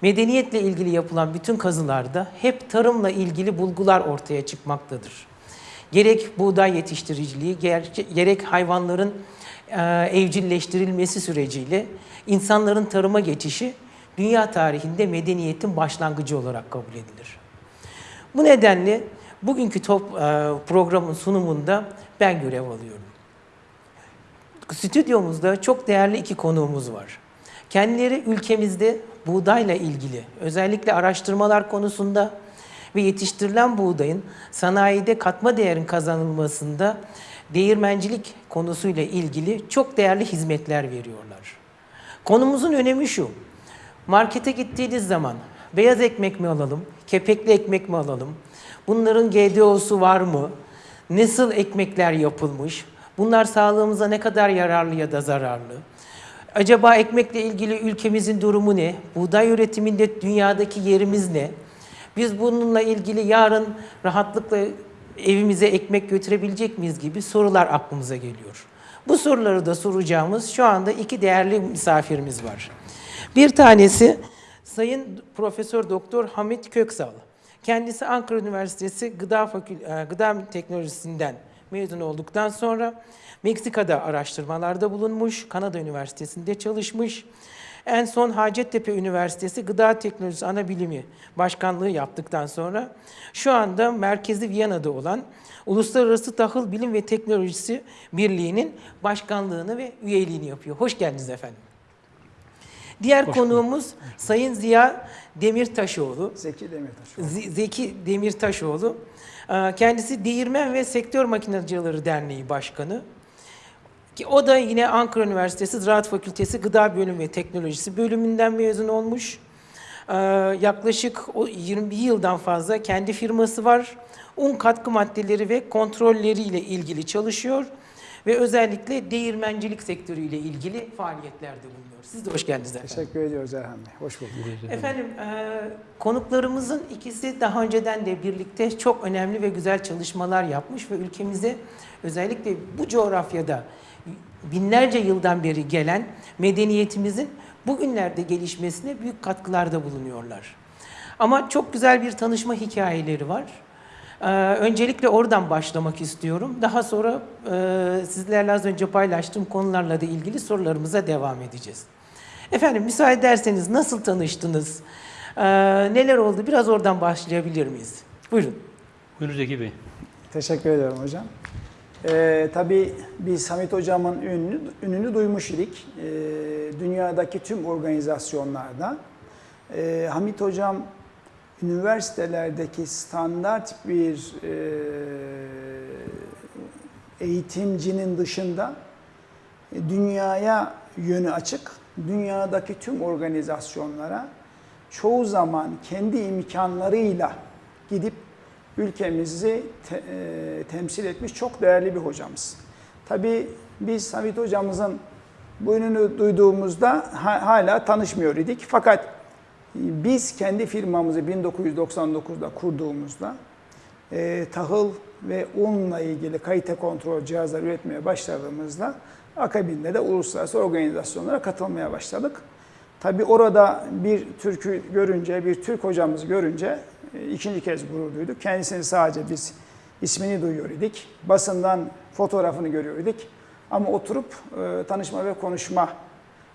Medeniyetle ilgili yapılan bütün kazılarda hep tarımla ilgili bulgular ortaya çıkmaktadır. Gerek buğday yetiştiriciliği, ger- gerek hayvanların e, evcilleştirilmesi süreciyle insanların tarıma geçişi dünya tarihinde medeniyetin başlangıcı olarak kabul edilir. Bu nedenle bugünkü top, e, programın sunumunda ben görev alıyorum. Stüdyomuzda çok değerli iki konuğumuz var. Kendileri ülkemizde buğdayla ilgili özellikle araştırmalar konusunda ve yetiştirilen buğdayın sanayide katma değerin kazanılmasında değirmencilik konusuyla ilgili çok değerli hizmetler veriyorlar. Konumuzun önemi şu. Markete gittiğiniz zaman beyaz ekmek mi alalım, kepekli ekmek mi alalım? Bunların GDO'su var mı? Nasıl ekmekler yapılmış? Bunlar sağlığımıza ne kadar yararlı ya da zararlı? Acaba ekmekle ilgili ülkemizin durumu ne? Buğday üretiminde dünyadaki yerimiz ne? Biz bununla ilgili yarın rahatlıkla evimize ekmek götürebilecek miyiz gibi sorular aklımıza geliyor. Bu soruları da soracağımız şu anda iki değerli misafirimiz var. Bir tanesi Sayın Profesör Doktor Hamit Köksal. Kendisi Ankara Üniversitesi Gıda Fakül e, Gıda Teknolojisinden mezun olduktan sonra Meksika'da araştırmalarda bulunmuş, Kanada Üniversitesi'nde çalışmış. En son Hacettepe Üniversitesi Gıda Teknolojisi Anabilimi Başkanlığı yaptıktan sonra şu anda merkezi Viyana'da olan Uluslararası Tahıl Bilim ve Teknolojisi Birliği'nin başkanlığını ve üyeliğini yapıyor. Hoş geldiniz efendim. Diğer Hoş konuğumuz Sayın Ziya Demirtaşoğlu. Zeki Demirtaş. Z- Zeki Demirtaşoğlu. Ee, Kendisi Değirmen ve Sektör Makinacıları Derneği Başkanı. Ki o da yine Ankara Üniversitesi Ziraat Fakültesi Gıda Bölümü ve Teknolojisi bölümünden mezun olmuş. Ee, Yaklaşık o 21 yıldan fazla kendi firması var. Un katkı maddeleri ve kontrolleriyle ilgili çalışıyor ve özellikle değirmencilik sektörüyle ilgili faaliyetlerde bulunuyor. Siz de hoş geldiniz efendim. Teşekkür ediyoruz Erhan Bey. Hoş bulduk. Efendim, e, konuklarımızın ikisi daha önceden de birlikte çok önemli ve güzel çalışmalar yapmış ve ülkemize özellikle bu coğrafyada binlerce yıldan beri gelen medeniyetimizin bugünlerde gelişmesine büyük katkılarda bulunuyorlar. Ama çok güzel bir tanışma hikayeleri var. Ee, öncelikle oradan başlamak istiyorum. Daha sonra e, sizlerle az önce paylaştığım konularla da ilgili sorularımıza devam edeceğiz. Efendim müsaade ederseniz nasıl tanıştınız? Ee, neler oldu? Biraz oradan başlayabilir miyiz? Buyurun. Buyurun Zeki Bey. Teşekkür ediyorum hocam. Ee, tabii biz Hamit hocamın ününü, ününü duymuş idik. Ee, dünyadaki tüm organizasyonlarda. Ee, Hamit hocam üniversitelerdeki standart bir e, eğitimcinin dışında e, dünyaya yönü açık, dünyadaki tüm organizasyonlara çoğu zaman kendi imkanlarıyla gidip ülkemizi te- e, temsil etmiş çok değerli bir hocamız. Tabii biz Hamit hocamızın bu ününü duyduğumuzda ha- hala tanışmıyor idik. Fakat biz kendi firmamızı 1999'da kurduğumuzda e, tahıl ve unla ilgili kalite kontrol cihazları üretmeye başladığımızda akabinde de uluslararası organizasyonlara katılmaya başladık. Tabi orada bir Türk'ü görünce, bir Türk hocamızı görünce ikinci kez gurur duyduk. Kendisini sadece biz ismini duyuyor idik. Basından fotoğrafını görüyor idik. Ama oturup e, tanışma ve konuşma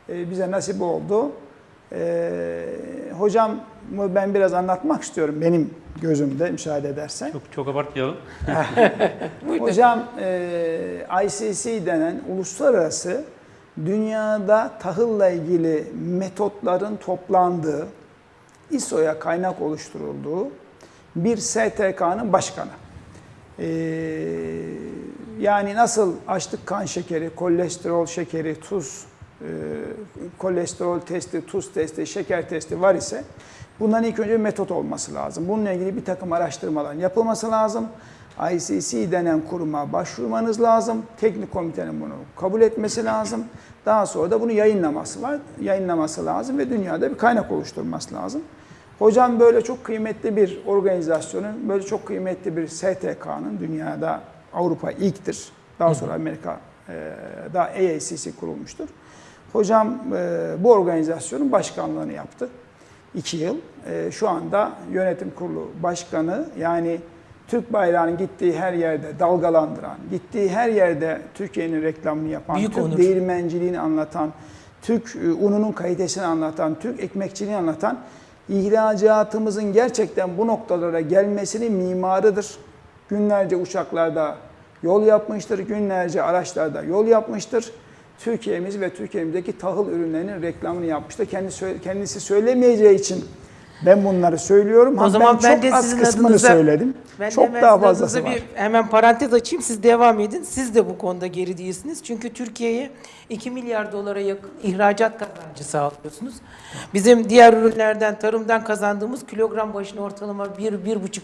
e, bize nasip oldu. E, hocam ben biraz anlatmak istiyorum benim gözümde müsaade edersen. Çok çok abartmayalım. Hocam e, ICC denen uluslararası dünyada tahılla ilgili metotların toplandığı, ISO'ya kaynak oluşturulduğu bir STK'nın başkanı. E, yani nasıl açlık kan şekeri, kolesterol şekeri, tuz, e, kolesterol testi, tuz testi, şeker testi var ise bunların ilk önce metot olması lazım. Bununla ilgili bir takım araştırmaların yapılması lazım. ICC denen kuruma başvurmanız lazım. Teknik komitenin bunu kabul etmesi lazım. Daha sonra da bunu yayınlaması var. Yayınlaması lazım ve dünyada bir kaynak oluşturması lazım. Hocam böyle çok kıymetli bir organizasyonun, böyle çok kıymetli bir STK'nın dünyada Avrupa ilktir. Daha sonra Amerika e, da AACC kurulmuştur. Hocam e, bu organizasyonun başkanlığını yaptı. İki yıl. E, şu anda yönetim kurulu başkanı yani Türk bayrağının gittiği her yerde dalgalandıran, gittiği her yerde Türkiye'nin reklamını yapan, Büyük Türk onur. değirmenciliğini anlatan, Türk e, ununun kalitesini anlatan, Türk ekmekçiliğini anlatan ihracatımızın gerçekten bu noktalara gelmesinin mimarıdır. Günlerce uçaklarda yol yapmıştır, günlerce araçlarda yol yapmıştır. Türkiye'miz ve Türkiye'mizdeki tahıl ürünlerinin reklamını yapmıştır. Kendisi, kendisi söylemeyeceği için ben bunları söylüyorum. O Ha, zaman ben çok de az sizin kısmını adınıza- söyledim. Ben çok hemen daha fazlası var. Bir, hemen parantez açayım siz devam edin. Siz de bu konuda geri değilsiniz. Çünkü Türkiye'ye 2 milyar dolara yakın ihracat kazancı sağlıyorsunuz. Bizim diğer ürünlerden, tarımdan kazandığımız kilogram başına ortalama 1-1,5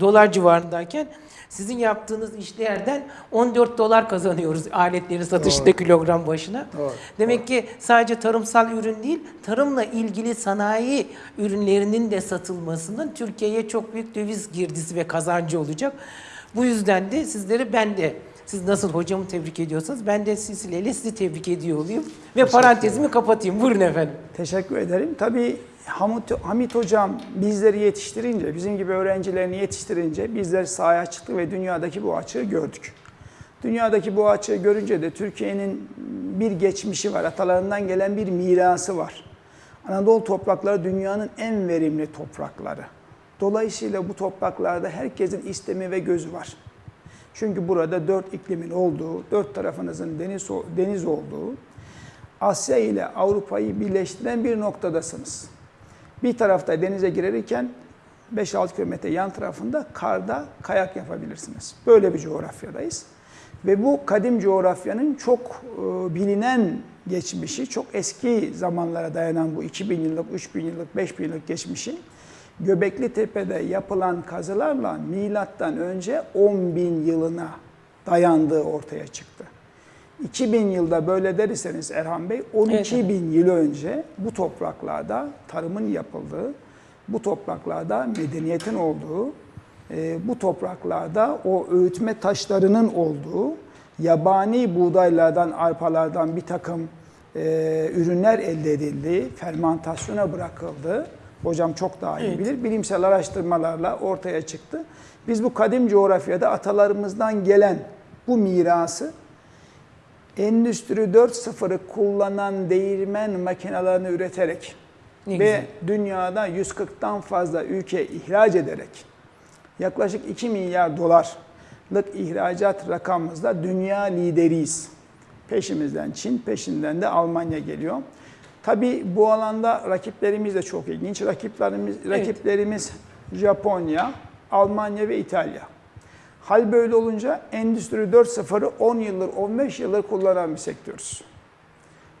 dolar civarındayken sizin yaptığınız işlerden 14 dolar kazanıyoruz aletleri satışta kilogram başına. Doğru, Demek ki sadece tarımsal ürün değil, tarımla ilgili sanayi ürünlerinin de satılmasının Türkiye'ye çok büyük döviz girdisi ve kazancı olacak. Bu yüzden de sizleri ben de siz nasıl hocamı tebrik ediyorsanız ben de silsileyle sizi tebrik ediyor olayım. Ve parantezimi kapatayım. Buyurun efendim. Teşekkür ederim. Tabii Hamit, Hamit Hocam bizleri yetiştirince, bizim gibi öğrencilerini yetiştirince bizler sahaya çıktık ve dünyadaki bu açığı gördük. Dünyadaki bu açığı görünce de Türkiye'nin bir geçmişi var, atalarından gelen bir mirası var. Anadolu toprakları dünyanın en verimli toprakları. Dolayısıyla bu topraklarda herkesin istemi ve gözü var. Çünkü burada dört iklimin olduğu, dört tarafınızın deniz, deniz olduğu, Asya ile Avrupa'yı birleştiren bir noktadasınız. Bir tarafta denize girerken 5-6 kilometre yan tarafında karda kayak yapabilirsiniz. Böyle bir coğrafyadayız. Ve bu kadim coğrafyanın çok e, bilinen geçmişi, çok eski zamanlara dayanan bu 2000 yıllık, 3000 yıllık, 5000 yıllık geçmişin Göbekli Tepe'de yapılan kazılarla milattan önce 10 bin yılına dayandığı ortaya çıktı. 2000 yılda böyle derseniz Erhan Bey, 12 Evet. bin yıl önce bu topraklarda tarımın yapıldığı, bu topraklarda medeniyetin olduğu, e, bu topraklarda o öğütme taşlarının olduğu, yabani buğdaylardan, arpalardan bir takım e, ürünler elde edildi, fermentasyona bırakıldı. Hocam çok daha iyi Evet. bilir. Bilimsel araştırmalarla ortaya çıktı. Biz bu kadim coğrafyada atalarımızdan gelen bu mirası Endüstri 4.0'ı kullanan değirmen makinelerini üreterek Ne ve güzel. dünyada 140'tan fazla ülke ihraç ederek yaklaşık 2 milyar dolarlık ihracat rakamımızda dünya lideriyiz. Peşimizden Çin, peşinden de Almanya geliyor. Tabii bu alanda rakiplerimiz de çok ilginç. Rakiplerimiz, Evet. rakiplerimiz Japonya, Almanya ve İtalya. Hal böyle olunca Endüstri 4.0'ı 10 yıldır, 15 yıldır kullanan bir sektörüz.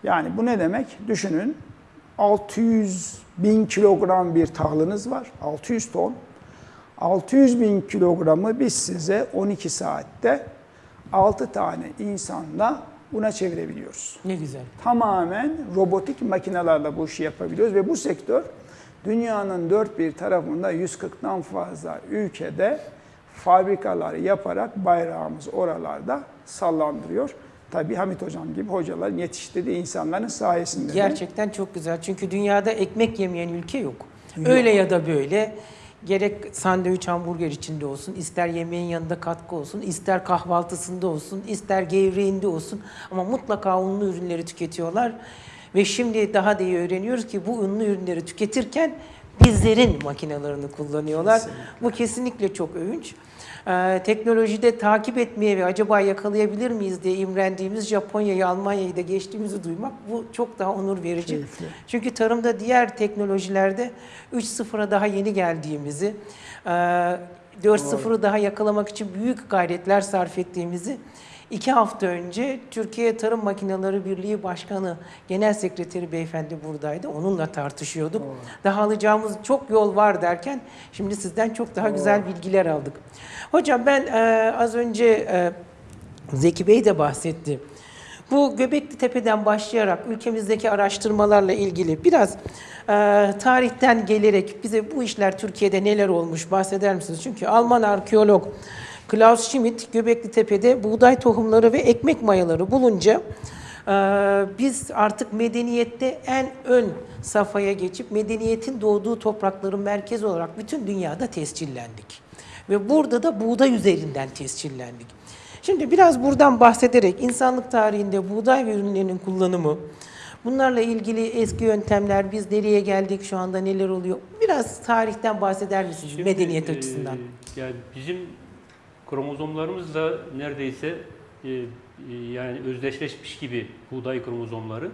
Yani bu ne demek? Düşünün 600 bin kilogram bir tahılınız var. 600 ton. 600 bin kilogramı biz size 12 saatte 6 tane insanla buna çevirebiliyoruz. Ne güzel. Tamamen robotik makinelerle bu işi yapabiliyoruz ve bu sektör dünyanın dört bir tarafında 140'tan fazla ülkede fabrikalar yaparak bayrağımız oralarda sallandırıyor. Tabii Hamit Hocam gibi hocaların yetiştirdiği insanların sayesinde. de. Gerçekten çok güzel. Çünkü dünyada ekmek yemeyen ülke yok. Öyle ya da böyle gerek sandviç hamburger içinde olsun, ister yemeğin yanında katkı olsun, ister kahvaltısında olsun, ister gevreğinde olsun ama mutlaka unlu ürünleri tüketiyorlar. Ve şimdi daha da iyi öğreniyoruz ki bu unlu ürünleri tüketirken bizlerin makinelerini kullanıyorlar. Bu kesinlikle çok övünç. Ee, teknolojide takip etmeye ve acaba yakalayabilir miyiz diye imrendiğimiz Japonya'yı, Almanya'yı da geçtiğimizi duymak bu çok daha onur verici. Keyifli. Çünkü tarımda diğer teknolojilerde 3.0'a daha yeni geldiğimizi, e, 4.0'ı daha yakalamak için büyük gayretler sarf ettiğimizi iki hafta önce Türkiye Tarım Makineleri Birliği Başkanı, Genel Sekreteri Beyefendi buradaydı. Onunla tartışıyorduk. Daha alacağımız çok yol var derken şimdi sizden çok daha güzel bilgiler aldık. Hocam ben e, az önce e, Zeki Bey de bahsetti. Bu Göbekli Tepe'den başlayarak ülkemizdeki araştırmalarla ilgili biraz e, tarihten gelerek bize bu işler Türkiye'de neler olmuş bahseder misiniz? Çünkü Alman arkeolog Klaus Schmidt Göbekli Tepe'de buğday tohumları ve ekmek mayaları bulunca e, biz artık medeniyette en ön safhaya geçip medeniyetin doğduğu toprakların merkezi olarak bütün dünyada tescillendik. Ve burada da buğday üzerinden tescillendik. Şimdi biraz buradan bahsederek insanlık tarihinde buğday ve ürünlerinin kullanımı, bunlarla ilgili eski yöntemler, biz nereye geldik, şu anda neler oluyor? Biraz tarihten bahseder misiniz Şimdi, medeniyet e, açısından? Yani bizim kromozomlarımız da neredeyse e, e, yani özdeşleşmiş gibi buğday kromozomları.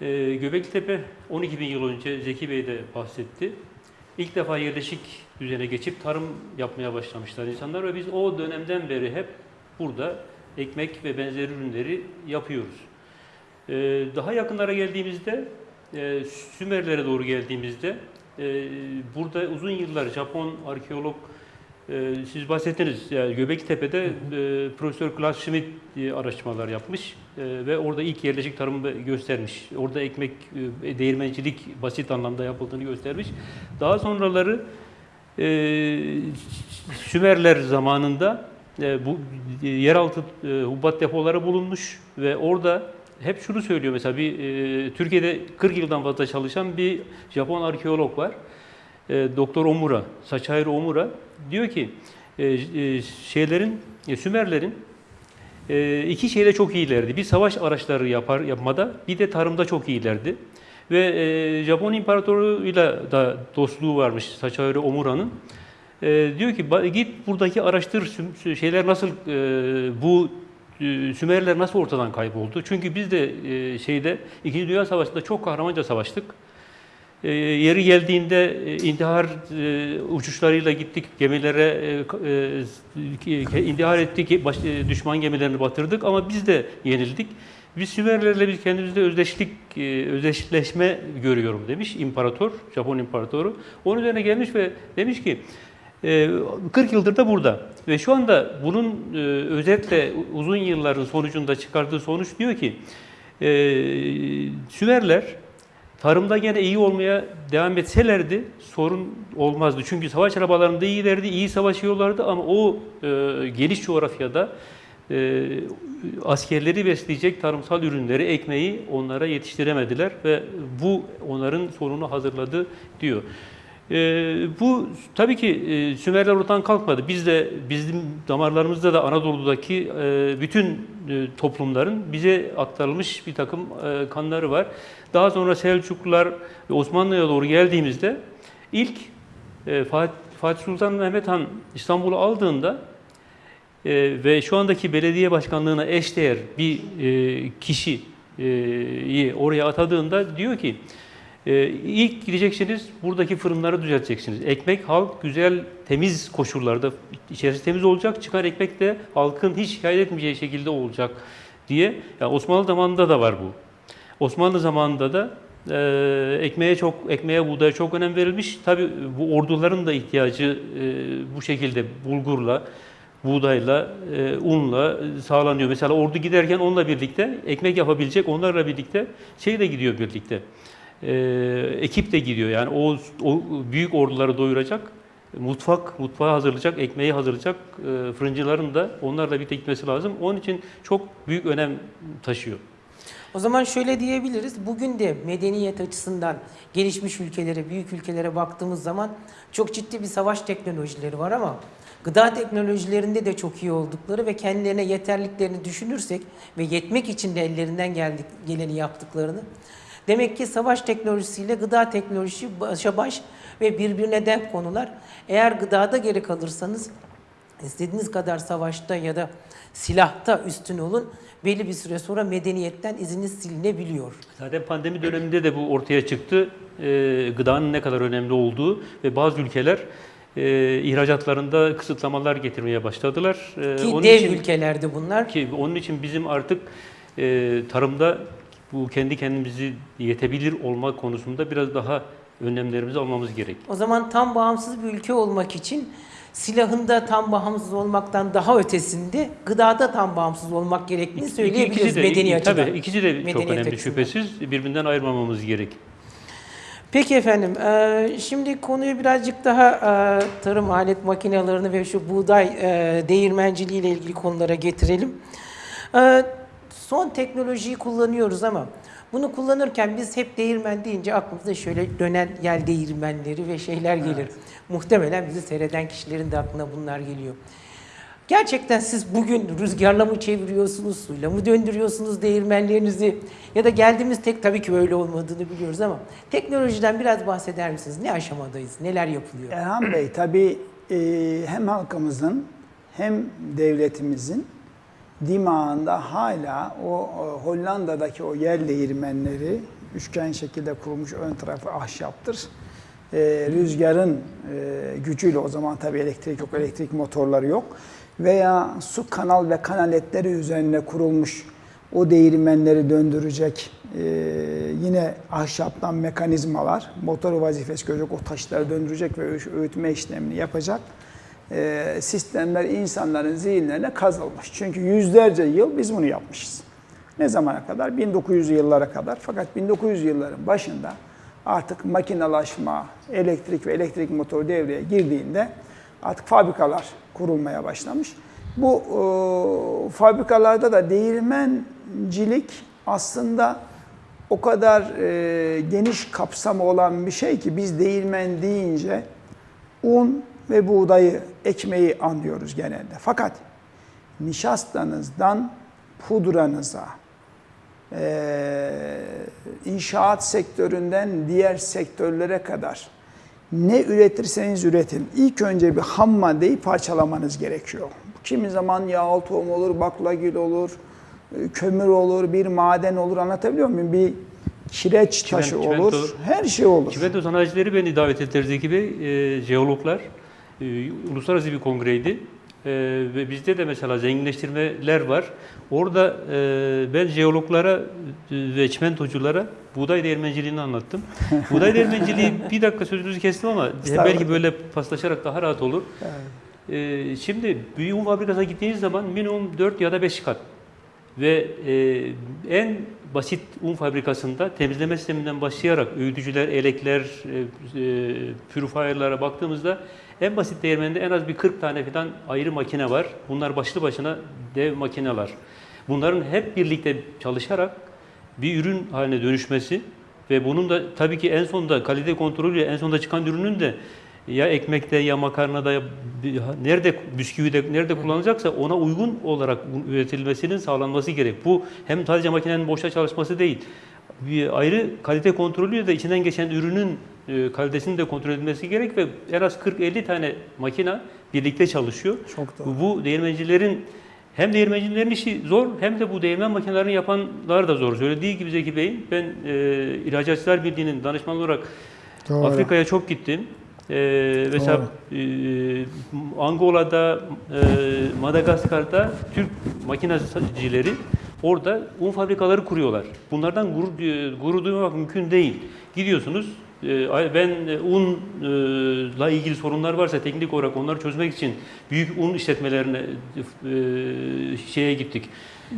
E, Göbeklitepe 12 bin yıl önce Zeki Bey de bahsetti. İlk defa yerleşik düzene geçip tarım yapmaya başlamışlar insanlar ve biz o dönemden beri hep burada ekmek ve benzeri ürünleri yapıyoruz. E, daha yakınlara geldiğimizde, e, Sümerlere doğru geldiğimizde e, burada uzun yıllar Japon arkeolog e, siz bahsettiniz yani Göbeklitepe'de e, Profesör Klaus Schmidt e, araştırmalar yapmış e, ve orada ilk yerleşik tarımı göstermiş. Orada ekmek e, değirmencilik basit anlamda yapıldığını göstermiş. Daha sonraları e, Sümerler zamanında e, bu e, yeraltı e, hububat depoları bulunmuş ve orada hep şunu söylüyor mesela bir e, Türkiye'de 40 yıldan fazla çalışan bir Japon arkeolog var. E, Doktor Omura, Saçayro Omura diyor ki e, e, şeylerin e, Sümerlerin iki şeyde çok iyilerdi. Bir savaş araçları yapar yapmada, bir de tarımda çok iyilerdi. Ve Japon imparatoruyla da dostluğu varmış Saçayro Omura'nın. Diyor ki "Ba- git buradaki araştır şeyler nasıl bu Sümerliler nasıl ortadan kayboldu? Çünkü biz de şeyde İkinci Dünya Savaşı'nda çok kahramanca savaştık. E, yeri geldiğinde e, intihar e, uçuşlarıyla gittik, gemilere e, e, intihar ettik, baş, e, düşman gemilerini batırdık ama biz de yenildik. Biz Sümerlerle biz kendimizde özdeşlik, e, özdeşleşme görüyorum demiş imparator, Japon imparatoru. Onun üzerine gelmiş ve demiş ki e, 40 yıldır da burada ve şu anda bunun e, özetle uzun yılların sonucunda çıkardığı sonuç diyor ki e, Sümerler Tarımda gene iyi olmaya devam etselerdi sorun olmazdı. Çünkü savaş arabalarında iyilerdi, iyi savaşıyorlardı ama o e, geniş coğrafyada e, askerleri besleyecek tarımsal ürünleri, ekmeği onlara yetiştiremediler ve bu onların sorunu hazırladı diyor. E, bu tabii ki e, Sümerler oradan kalkmadı. Biz de bizim damarlarımızda da Anadolu'daki e, bütün e, toplumların bize aktarılmış bir takım e, kanları var. Daha sonra Selçuklular Osmanlı'ya doğru geldiğimizde ilk e, Fatih, Fatih Sultan Mehmet Han İstanbul'u aldığında e, ve şu andaki belediye başkanlığına eşdeğer bir e, kişiyi oraya atadığında diyor ki e, ilk gideceksiniz buradaki fırınları düzelteceksiniz. Ekmek halk güzel temiz koşullarda içerisi temiz olacak. Çıkan ekmek de halkın hiç şikayet etmeyeceği şekilde olacak diye. Yani Osmanlı zamanında da var bu. Osmanlı zamanında da e, ekmeğe çok ekmeğe buğdaya çok önem verilmiş. Tabi bu orduların da ihtiyacı e, bu şekilde bulgurla, buğdayla, e, unla sağlanıyor. Mesela ordu giderken onunla birlikte ekmek yapabilecek, onlarla birlikte şey de gidiyor birlikte. E, ekip de gidiyor. Yani o, o büyük orduları doyuracak mutfak, mutfağı hazırlayacak, ekmeği hazırlayacak e, fırıncıların da onlarla birlikte gitmesi lazım. Onun için çok büyük önem taşıyor. O zaman şöyle diyebiliriz. Bugün de medeniyet açısından gelişmiş ülkelere, büyük ülkelere baktığımız zaman çok ciddi bir savaş teknolojileri var ama gıda teknolojilerinde de çok iyi oldukları ve kendilerine yeterliklerini düşünürsek ve yetmek için de ellerinden geldik, geleni yaptıklarını demek ki savaş teknolojisiyle gıda teknolojisi başa baş ve birbirine denk konular. Eğer gıdada geri kalırsanız istediğiniz kadar savaşta ya da silahta üstün olun belli bir süre sonra medeniyetten iziniz silinebiliyor. Zaten pandemi döneminde de bu ortaya çıktı. Ee, gıdanın ne kadar önemli olduğu ve bazı ülkeler e, ihracatlarında kısıtlamalar getirmeye başladılar. Ee, Ki onun dev için, ülkelerde bunlar. Ki onun için bizim artık e, tarımda bu kendi kendimizi yetebilir olma konusunda biraz daha önlemlerimizi almamız gerek. O zaman tam bağımsız bir ülke olmak için silahında tam bağımsız olmaktan daha ötesinde gıdada tam bağımsız olmak gerektiğini söyleyebiliriz ikisi de, medeni açıdan. Tabii ikisi de çok önemli açısından. şüphesiz. Birbirinden ayırmamamız gerek. Peki efendim, şimdi konuyu birazcık daha tarım alet makinelerini ve şu buğday değirmenciliği ile ilgili konulara getirelim. Son teknolojiyi kullanıyoruz ama bunu kullanırken biz hep değirmen deyince aklımıza şöyle dönen yel değirmenleri ve şeyler gelir. Muhtemelen bizi seyreden kişilerin de aklına bunlar geliyor. Gerçekten siz bugün rüzgarla mı çeviriyorsunuz, suyla mı döndürüyorsunuz değirmenlerinizi? Ya da geldiğimiz tek tabii ki öyle olmadığını biliyoruz ama teknolojiden biraz bahseder misiniz? Ne aşamadayız, neler yapılıyor? Erhan Bey tabii e, hem halkımızın hem devletimizin dimağında hala o, o Hollanda'daki o yer değirmenleri üçgen şekilde kurulmuş ön tarafı ahşaptır. E, rüzgarın e, gücüyle o zaman tabii elektrik yok, elektrik motorları yok. Veya su kanal ve kanaletleri üzerine kurulmuş o değirmenleri döndürecek e, yine ahşaptan mekanizmalar, motor vazifesi görecek, o taşları döndürecek ve öğü- öğütme işlemini yapacak e, sistemler insanların zihinlerine kazılmış. Çünkü yüzlerce yıl biz bunu yapmışız. Ne zamana kadar? 1900 yıllara kadar. Fakat 1900 yılların başında artık makinalaşma, elektrik ve elektrik motoru devreye girdiğinde artık fabrikalar kurulmaya başlamış. Bu e, fabrikalarda da değirmencilik aslında o kadar e, geniş kapsamı olan bir şey ki biz değirmen deyince un ve buğdayı, ekmeği anlıyoruz genelde. Fakat nişastanızdan pudranıza, eee, inşaat sektöründen diğer sektörlere kadar ne üretirseniz üretin. İlk önce bir ham maddeyi parçalamanız gerekiyor. Kimi zaman yağlı tohum olur, baklagil olur, e, kömür olur, bir maden olur. Anlatabiliyor muyum? Bir kireç taşı çimento- olur. Her şey olur. Çimento sanayicileri beni davet Zeki Bey, e, jeologlar. E, uluslararası bir kongreydi. E, ve bizde de mesela zenginleştirmeler var. Orada e, ben jeologlara e, ve çimentoculara buğday değirmenciliğini anlattım. buğday değirmenciliği bir dakika sözünüzü kestim ama belki böyle paslaşarak daha rahat olur. E, şimdi büyük un fabrikasına gittiğiniz zaman minimum 4 ya da 5 kat ve e, en basit un fabrikasında temizleme sisteminden başlayarak öğütücüler, elekler, e, e, purifier'lara baktığımızda en basit değirmeninde en az bir 40 tane falan ayrı makine var. Bunlar başlı başına dev makineler. Bunların hep birlikte çalışarak bir ürün haline dönüşmesi ve bunun da tabii ki en sonunda kalite kontrolüyle en sonunda çıkan ürünün de ya ekmekte ya makarnada ya nerede bisküvide nerede kullanılacaksa ona uygun olarak üretilmesinin sağlanması gerek. Bu hem sadece makinenin boşta çalışması değil. Bir ayrı kalite kontrolüyle de içinden geçen ürünün kalitesinin de kontrol edilmesi gerek ve en az 40-50 tane makine birlikte çalışıyor. Çok doğru. Bu değirmencilerin hem değirmencilerin işi zor hem de bu değirmen makinelerini yapanlar da zor. Söylediği gibi Zeki Bey, ben e, İhracatçılar Birliği'nin danışmanı olarak. Afrika'ya çok gittim. Ee, mesela e, Angola'da, e, Madagaskar'da Türk makinecileri orada un fabrikaları kuruyorlar. Bunlardan gurur, e, gurur duymak mümkün değil. Gidiyorsunuz, e, ben e, unla ilgili sorunlar varsa teknik olarak onları çözmek için büyük un işletmelerine e, şeye gittik.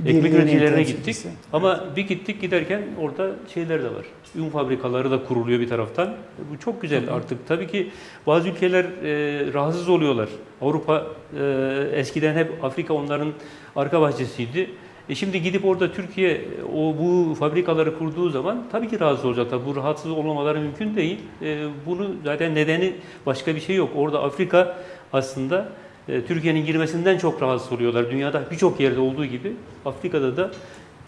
Ekmek üreticilerine gittik. temsilcisi. Ama bir gittik giderken orada şeyler de var. Un fabrikaları da kuruluyor bir taraftan. Bu çok güzel artık. Tabii ki bazı ülkeler e, rahatsız oluyorlar. Avrupa e, eskiden hep Afrika onların arka bahçesiydi. E şimdi gidip orada Türkiye o bu fabrikaları kurduğu zaman tabii ki rahatsız olacaklar. Bu rahatsız olmamaları mümkün değil. E, bunu zaten nedeni başka bir şey yok. Orada Afrika aslında e, Türkiye'nin girmesinden çok rahatsız oluyorlar. Dünyada birçok yerde olduğu gibi Afrika'da da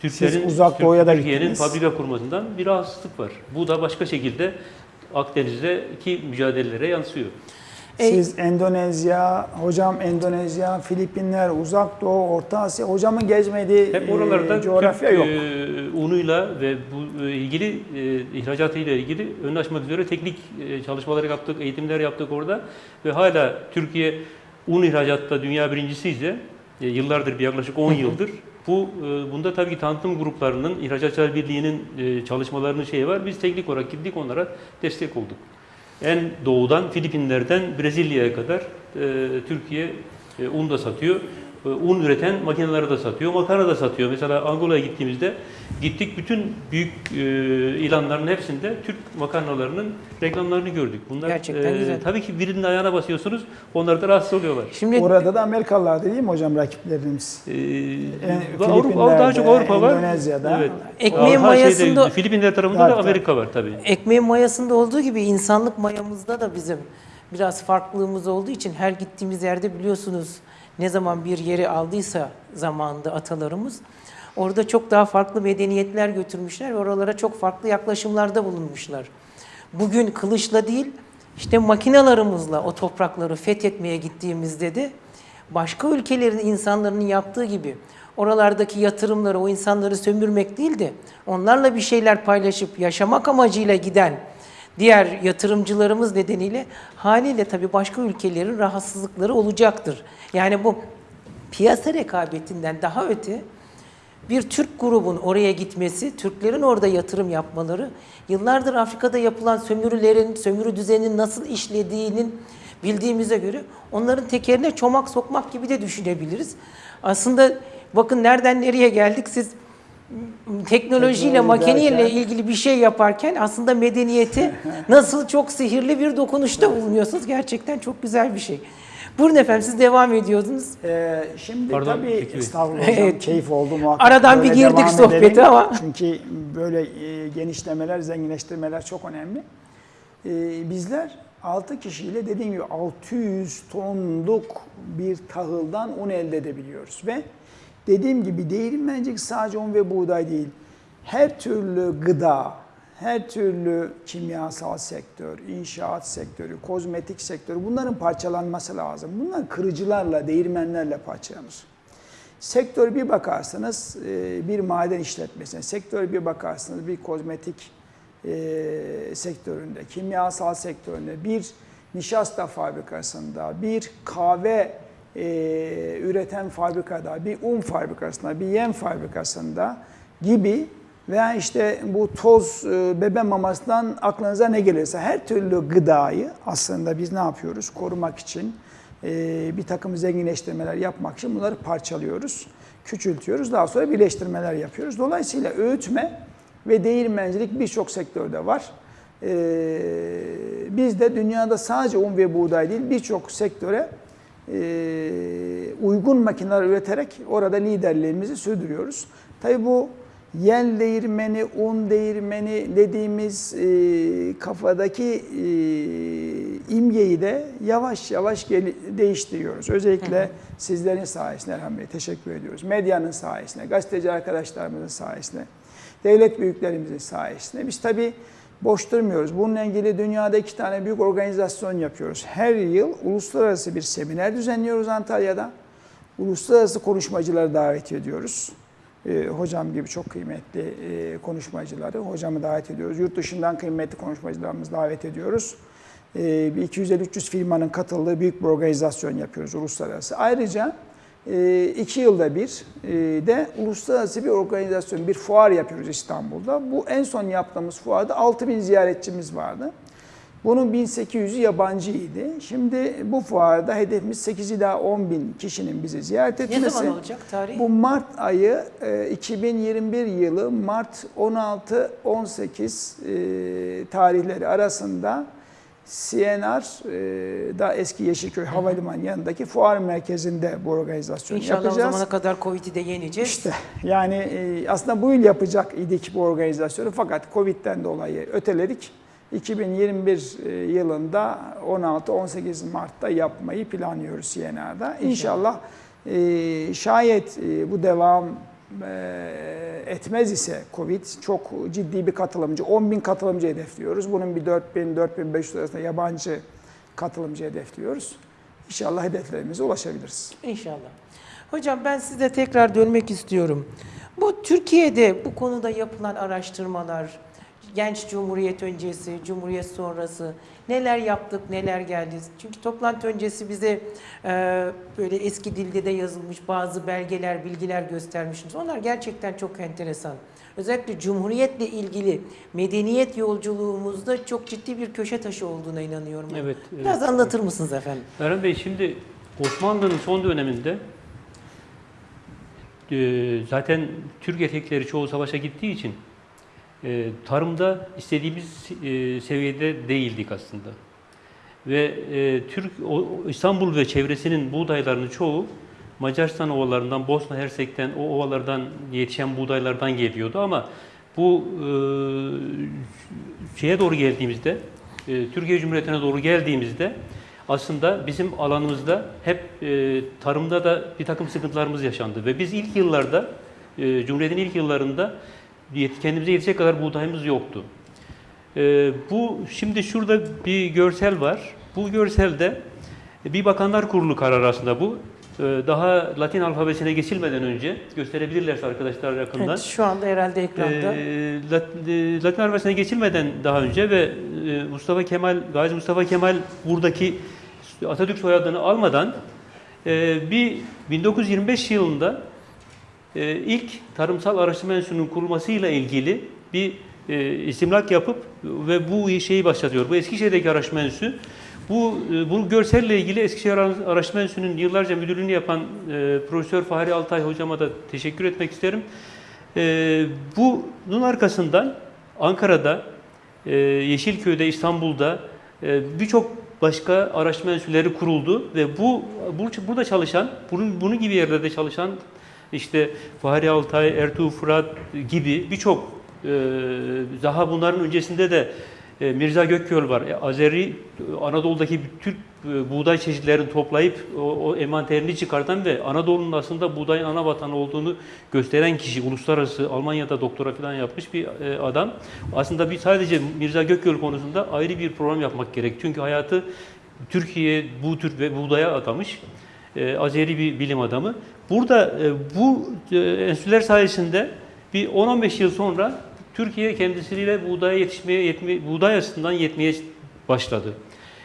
Türklerin Türkiye'nin fabrika kurmasından bir rahatsızlık var. Bu da başka şekilde Akdeniz'deki mücadelelere yansıyor. E- Siz Endonezya, hocam Endonezya, Filipinler, Uzak Doğu, Orta Asya, hocamın gezmediği Hep oralarda e, coğrafya Türk yok. e, unuyla ve bu e, ilgili e, ihracatıyla ilgili ön açmak üzere teknik e, çalışmaları yaptık, eğitimler yaptık orada ve hala Türkiye un ihracatta dünya birincisi ise e, yıllardır bir yaklaşık 10 yıldır bu e, bunda tabii ki tanıtım gruplarının İhracatçılar Birliği'nin e, çalışmalarının şeyi var. Biz teknik olarak gittik onlara destek olduk. En doğudan Filipinler'den Brezilya'ya kadar e, Türkiye e, un da satıyor. E, un üreten makineleri de satıyor, makarna da satıyor. Mesela Angola'ya gittiğimizde gittik bütün büyük e, ilanların hepsinde Türk makarnalarının reklamlarını gördük. Bunlar Gerçekten güzel. Tabii ki birinin ayağına basıyorsunuz, onlar da rahatsız oluyorlar. Şimdi Orada da Amerikalılar değil mi hocam rakiplerimiz? Ee, E, Avrupa, daha çok Avrupa var. Endonezya'da. Evet. Ekmeğin şeyde, mayasında- Filipinler tarafında da. Amerika var tabii. ekmeğin mayasında olduğu gibi insanlık mayamızda da bizim biraz farklılığımız olduğu için her gittiğimiz yerde biliyorsunuz ne zaman bir yeri aldıysa zamanında atalarımız orada çok daha farklı medeniyetler götürmüşler ve oralara çok farklı yaklaşımlarda bulunmuşlar. Bugün kılıçla değil işte makinalarımızla o toprakları fethetmeye gittiğimizde de başka ülkelerin insanların yaptığı gibi oralardaki yatırımları, o insanları sömürmek değil de onlarla bir şeyler paylaşıp yaşamak amacıyla giden diğer yatırımcılarımız nedeniyle haliyle tabii başka ülkelerin rahatsızlıkları olacaktır. Yani bu piyasa rekabetinden daha öte bir Türk grubun oraya gitmesi, Türklerin orada yatırım yapmaları, yıllardır Afrika'da yapılan sömürülerin, sömürü düzeninin nasıl işlediğinin bildiğimize göre onların tekerine çomak sokmak gibi de düşünebiliriz. Aslında bakın nereden nereye geldik siz teknolojiyle, Teknoloji makineyle ilgili bir şey yaparken aslında medeniyeti nasıl çok sihirli bir dokunuşta bulunuyorsunuz. Gerçekten çok güzel bir şey. Buyurun efendim siz devam ediyordunuz. Ee, şimdi Pardon, tabii Bey. estağfurullah hocam Evet. keyif oldu muhakkak. Aradan bir girdik edelim. ama. Çünkü böyle e, genişlemeler, zenginleştirmeler çok önemli. Ee, bizler 6 kişiyle dediğim gibi 600 tonluk bir tahıldan un elde edebiliyoruz. Ve dediğim gibi değirmencilik sadece un ve buğday değil. Her türlü gıda, her türlü kimyasal sektör, inşaat sektörü, kozmetik sektörü bunların parçalanması lazım. Bunlar kırıcılarla, değirmenlerle parçalanır. Sektör bir bakarsanız e, bir maden işletmesine, sektör bir bakarsanız bir kozmetik e, sektöründe, kimyasal sektöründe, bir nişasta fabrikasında, bir kahve e, üreten fabrikada, bir un fabrikasında, bir yem fabrikasında gibi veya işte bu toz e, bebe mamasından aklınıza ne gelirse her türlü gıdayı aslında biz ne yapıyoruz? Korumak için e, bir takım zenginleştirmeler yapmak için bunları parçalıyoruz, küçültüyoruz. Daha sonra birleştirmeler yapıyoruz. Dolayısıyla öğütme ve değirmencilik birçok sektörde var. E, biz de dünyada sadece un ve buğday değil birçok sektöre uygun makineler üreterek orada liderliğimizi sürdürüyoruz. Tabii bu yel değirmeni, un değirmeni dediğimiz e, kafadaki e, imgeyi de yavaş yavaş gel- değiştiriyoruz. Özellikle sizlerin sayesinde Bey teşekkür ediyoruz. Medyanın sayesinde, gazeteci arkadaşlarımızın sayesinde, devlet büyüklerimizin sayesinde. Biz tabii boş durmuyoruz. Bununla ilgili dünyada iki tane büyük organizasyon yapıyoruz. Her yıl uluslararası bir seminer düzenliyoruz Antalya'da. Uluslararası konuşmacıları davet ediyoruz. Ee, hocam gibi çok kıymetli e, konuşmacıları hocamı davet ediyoruz. Yurt dışından kıymetli konuşmacılarımızı davet ediyoruz. Ee, bir 250-300 firmanın katıldığı büyük bir organizasyon yapıyoruz uluslararası. Ayrıca e, iki yılda bir e, de uluslararası bir organizasyon, bir fuar yapıyoruz İstanbul'da. Bu en son yaptığımız fuarda 6000 ziyaretçimiz vardı. Bunun 1800'ü yabancıydı. Şimdi bu fuarda hedefimiz 8 ila 10 bin kişinin bizi ziyaret Ne etmesi. zaman olacak tarih? Bu Mart ayı e, 2021 yılı Mart 16-18 e, tarihleri arasında CNR'da eski Yeşilköy Havalimanı yanındaki fuar merkezinde bu organizasyonu İnşallah o yapacağız. zamana kadar Covid'i de yeneceğiz. İşte yani e, aslında bu yıl yapacak idik bu organizasyonu fakat Covid'den dolayı öteledik. 2021 e, yılında 16-18 Mart'ta yapmayı planlıyoruz CNR'da. İnşallah e, şayet e, bu devam e, etmez ise Covid çok ciddi bir katılımcı, 10 bin katılımcı hedefliyoruz. Bunun bir 4000-4500 arasında yabancı katılımcı hedefliyoruz. İnşallah hedeflerimize ulaşabiliriz. İnşallah. Hocam ben size tekrar dönmek istiyorum. Bu Türkiye'de bu konuda yapılan araştırmalar, genç cumhuriyet öncesi, cumhuriyet sonrası neler yaptık, neler geldi? Çünkü toplantı öncesi bize e, böyle eski dilde de yazılmış bazı belgeler, bilgiler göstermişsiniz. Onlar gerçekten çok enteresan. Özellikle cumhuriyetle ilgili medeniyet yolculuğumuzda çok ciddi bir köşe taşı olduğuna inanıyorum. Evet, evet. Biraz anlatır mısınız efendim? Erhan Bey şimdi Osmanlı'nın son döneminde e, zaten Türk erkekleri çoğu savaşa gittiği için e, tarımda istediğimiz e, seviyede değildik aslında. Ve e, Türk İstanbul ve çevresinin buğdaylarının çoğu Macaristan ovalarından, Bosna Hersek'ten, o ovalardan yetişen buğdaylardan geliyordu ama bu e, şeye doğru geldiğimizde, e, Türkiye Cumhuriyeti'ne doğru geldiğimizde aslında bizim alanımızda hep tarımda da bir takım sıkıntılarımız yaşandı ve biz ilk yıllarda, Cumhuriyet'in ilk yıllarında yet- kendimize yetecek kadar buğdayımız yoktu. E, bu şimdi şurada bir görsel var. Bu görselde bir Bakanlar Kurulu kararı aslında bu. E, daha Latin alfabesine geçilmeden önce gösterebilirlerse arkadaşlar yakından. Evet, şu anda herhalde ekranda. Ee, e, Latin alfabesine geçilmeden daha önce ve e, Mustafa Kemal, Gazi Mustafa Kemal buradaki Atatürk soyadını almadan e, bir 1925 yılında e, ilk tarımsal araştırma enstitüsünün kurulmasıyla ilgili bir e, istimlak yapıp ve bu şeyi başlatıyor. Bu Eskişehir'deki araştırma enstitüsü bu, e, bu görselle ilgili Eskişehir Araştırma Enstitüsü'nün yıllarca müdürlüğünü yapan e, Profesör Fahri Altay hocama da teşekkür etmek isterim. E, bunun arkasından Ankara'da, e, Yeşilköy'de, İstanbul'da e, birçok başka araştırma enstitüleri kuruldu ve bu, bu burada çalışan, bunun, bunun gibi yerlerde çalışan işte Fahri Altay, Ertuğrul Fırat gibi birçok e, daha bunların öncesinde de E, Mirza Gökköl var. E, Azeri Anadolu'daki Türk e, buğday çeşitlerini toplayıp o, o envanterini çıkartan ve Anadolu'nun aslında buğdayın ana vatanı olduğunu gösteren kişi. Uluslararası Almanya'da doktora falan yapmış bir adam. Aslında bir sadece Mirza Gökköl konusunda ayrı bir program yapmak gerek. Çünkü hayatı Türkiye bu tür ve buğdaya adamış. E, Azeri bir bilim adamı. Burada e, bu e, enstitüler sayesinde bir 10-15 yıl sonra Türkiye kendisiyle buğdaya yetişmeye, yetme, buğday açısından yetmeye başladı.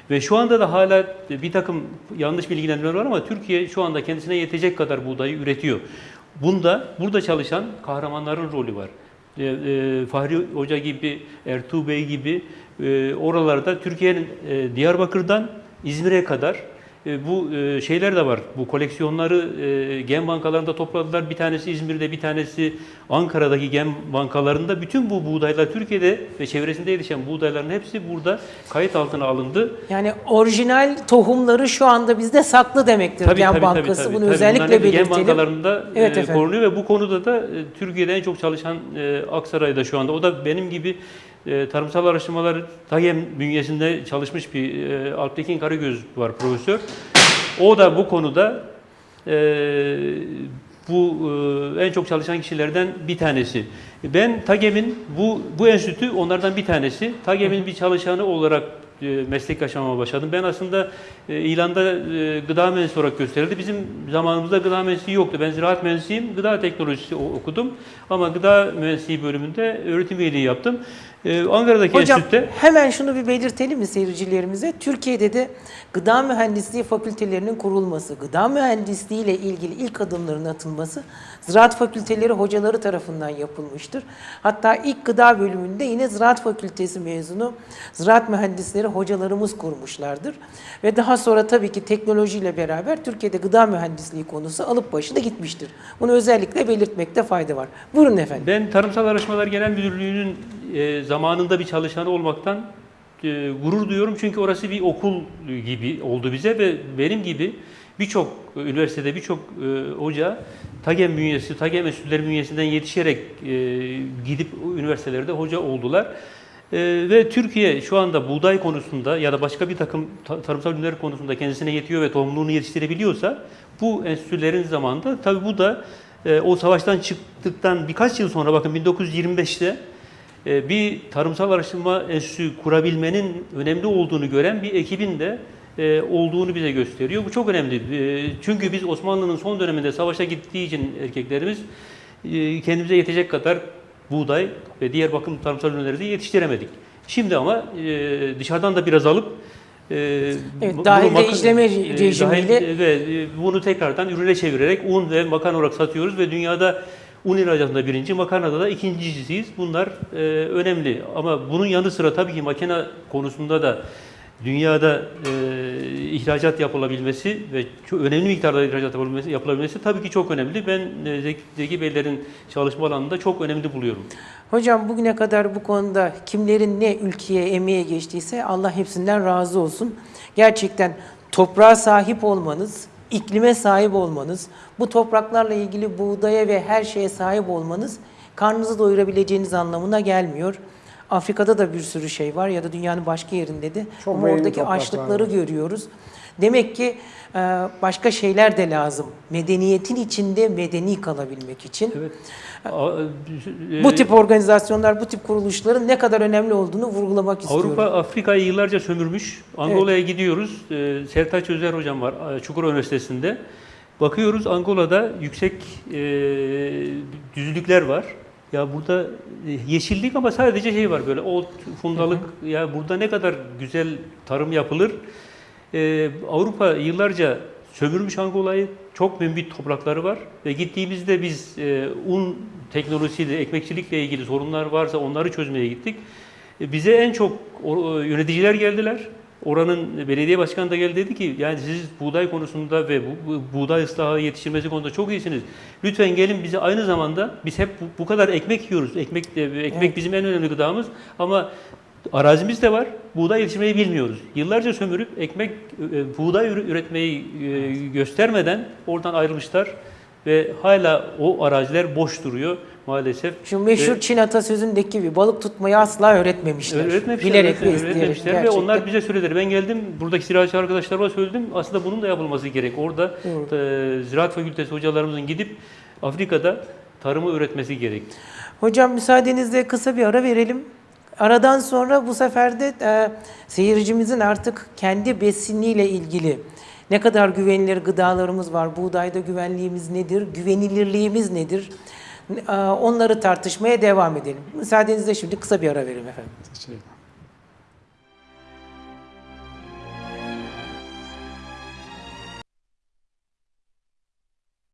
Ve şu anda da hala bir takım yanlış bilgilendirmeler var ama Türkiye şu anda kendisine yetecek kadar buğdayı üretiyor. Bunda burada çalışan kahramanların rolü var. E, e, Fahri Hoca gibi, Ertuğ Bey gibi e, oralarda Türkiye'nin e, Diyarbakır'dan İzmir'e kadar e, bu e, şeyler de var. Bu koleksiyonları e, gen bankalarında topladılar. Bir tanesi İzmir'de, bir tanesi Ankara'daki gen bankalarında. Bütün bu buğdaylar Türkiye'de ve çevresinde yetişen buğdayların hepsi burada kayıt altına alındı. Yani orijinal tohumları şu anda bizde saklı demektir Gen Bankası. Bunu özellikle Bunların hepsi Gen belirtelim. bankalarında Evet e, efendim. korunuyor ve bu konuda da e, Türkiye'de en çok çalışan e, Aksaray'da şu anda. O da benim gibi e, tarımsal araştırmalar TAGEM bünyesinde çalışmış bir e, Alptekin Karagöz var profesör. O da bu konuda e, bu e, en çok çalışan kişilerden bir tanesi. Ben TAGEM'in bu bu enstitü onlardan bir tanesi. TAGEM'in bir çalışanı olarak e, meslek yaşamama başladım. Ben aslında e, ilanda e, gıda mühendisi olarak gösterildi. Bizim zamanımızda gıda mühendisliği yoktu. Ben ziraat mühendisiyim, gıda teknolojisi okudum. Ama gıda mühendisliği bölümünde öğretim üyeliği yaptım. E, Ankara'daki Hocam enstitüde hemen şunu bir belirtelim mi seyircilerimize? Türkiye'de de gıda mühendisliği fakültelerinin kurulması, gıda mühendisliği ile ilgili ilk adımların atılması ziraat fakülteleri hocaları tarafından yapılmıştır. Hatta ilk gıda bölümünde yine ziraat fakültesi mezunu ziraat mühendisleri hocalarımız kurmuşlardır. Ve daha sonra tabii ki teknolojiyle beraber Türkiye'de gıda mühendisliği konusu alıp başında gitmiştir. Bunu özellikle belirtmekte fayda var. Buyurun efendim. Ben Tarımsal Araştırmalar Genel Müdürlüğü'nün e, zamanında bir çalışanı olmaktan e, gurur duyuyorum. Çünkü orası bir okul gibi oldu bize ve benim gibi birçok üniversitede birçok e, hoca TAGEM bünyesi, TAGEM enstitüleri bünyesinden yetişerek gidip üniversitelerde hoca oldular. Ve Türkiye şu anda buğday konusunda ya da başka bir takım ta- tarımsal ürünler konusunda kendisine yetiyor ve tohumluğunu yetiştirebiliyorsa bu enstitülerin zamanında tabii bu da o savaştan çıktıktan birkaç yıl sonra bakın 1925'te e, bir tarımsal araştırma enstitüsü kurabilmenin önemli olduğunu gören bir ekibin de e, olduğunu bize gösteriyor. Bu çok önemli. E, çünkü biz Osmanlı'nın son döneminde savaşa gittiği için erkeklerimiz e, kendimize yetecek kadar buğday ve diğer bakım tarımsal ürünleri de yetiştiremedik. Şimdi ama e, dışarıdan da biraz alıp Evet, bunu mak- işleme rejimiyle- dahil- ve bunu tekrardan ürüne çevirerek un ve makarna olarak satıyoruz ve dünyada un ihracatında birinci, makarnada da ikincisiyiz. Bunlar e, önemli ama bunun yanı sıra tabii ki makine konusunda da dünyada e, ihracat yapılabilmesi ve çok önemli miktarda ihracat yapılabilmesi, yapılabilmesi tabii ki çok önemli. Ben e, Zeki, Beylerin çalışma alanında çok önemli buluyorum. Hocam bugüne kadar bu konuda kimlerin ne ülkeye, emeğe geçtiyse Allah hepsinden razı olsun. Gerçekten toprağa sahip olmanız, iklime sahip olmanız, bu topraklarla ilgili buğdaya ve her şeye sahip olmanız karnınızı doyurabileceğiniz anlamına gelmiyor. Afrika'da da bir sürü şey var ya da dünyanın başka yerinde de. Çok Ama oradaki açlıkları var. görüyoruz. Demek ki e, başka şeyler de lazım. Medeniyetin içinde medeni kalabilmek için. Evet. A- e, Bu tip organizasyonlar, bu tip kuruluşların ne kadar önemli olduğunu vurgulamak istiyorum. Avrupa Afrika'yı yıllarca sömürmüş. Angola'ya gidiyoruz. Ee, Sertaç Özer hocam var e, Çukurova Üniversitesi'nde. Bakıyoruz Angola'da yüksek e, düzlükler var. Ya burada e, yeşillik ama sadece şey var böyle ot, fundalık. Ya burada ne kadar güzel tarım yapılır. Ee, Avrupa yıllarca sömürmüş Angola'yı. Çok mümbit toprakları var. Ve gittiğimizde biz e, un teknolojisiyle, ekmekçilikle ilgili sorunlar varsa onları çözmeye gittik. E, Bize en çok o- yöneticiler geldiler. Oranın belediye başkanı da geldi dedi ki yani siz buğday konusunda ve bu, bu- buğday ıslahı yetiştirmesi konusunda çok iyisiniz. Lütfen gelin bize aynı zamanda biz hep bu, bu kadar ekmek yiyoruz. Ekmek de- ekmek Evet. bizim en önemli gıdamız ama arazimiz de var. Buğday yetiştirmeyi bilmiyoruz. Yıllarca sömürüp ekmek e, buğday ürü- üretmeyi e, göstermeden oradan ayrılmışlar ve hala o araziler boş duruyor maalesef. Şu meşhur Ve- Çin atasözündeki gibi balık tutmayı asla öğretmemişler. Öğretmemişler, Bilerek ve öğretmemişler, isteyerek öğretmemişler ve onlar bize söylediler. Ben geldim, buradaki ziraatçı arkadaşlarıma söyledim. Aslında bunun da yapılması gerek. Orada e, ziraat fakültesi hocalarımızın gidip Afrika'da tarımı öğretmesi gerek. Hocam müsaadenizle kısa bir ara verelim. Aradan sonra bu sefer de e, seyircimizin artık kendi besiniyle ilgili ne kadar güvenilir gıdalarımız var, buğdayda güvenliğimiz nedir, güvenilirliğimiz nedir? E, onları tartışmaya devam edelim. Müsaadenizle şimdi kısa bir ara verelim efendim. Teşekkür ederim.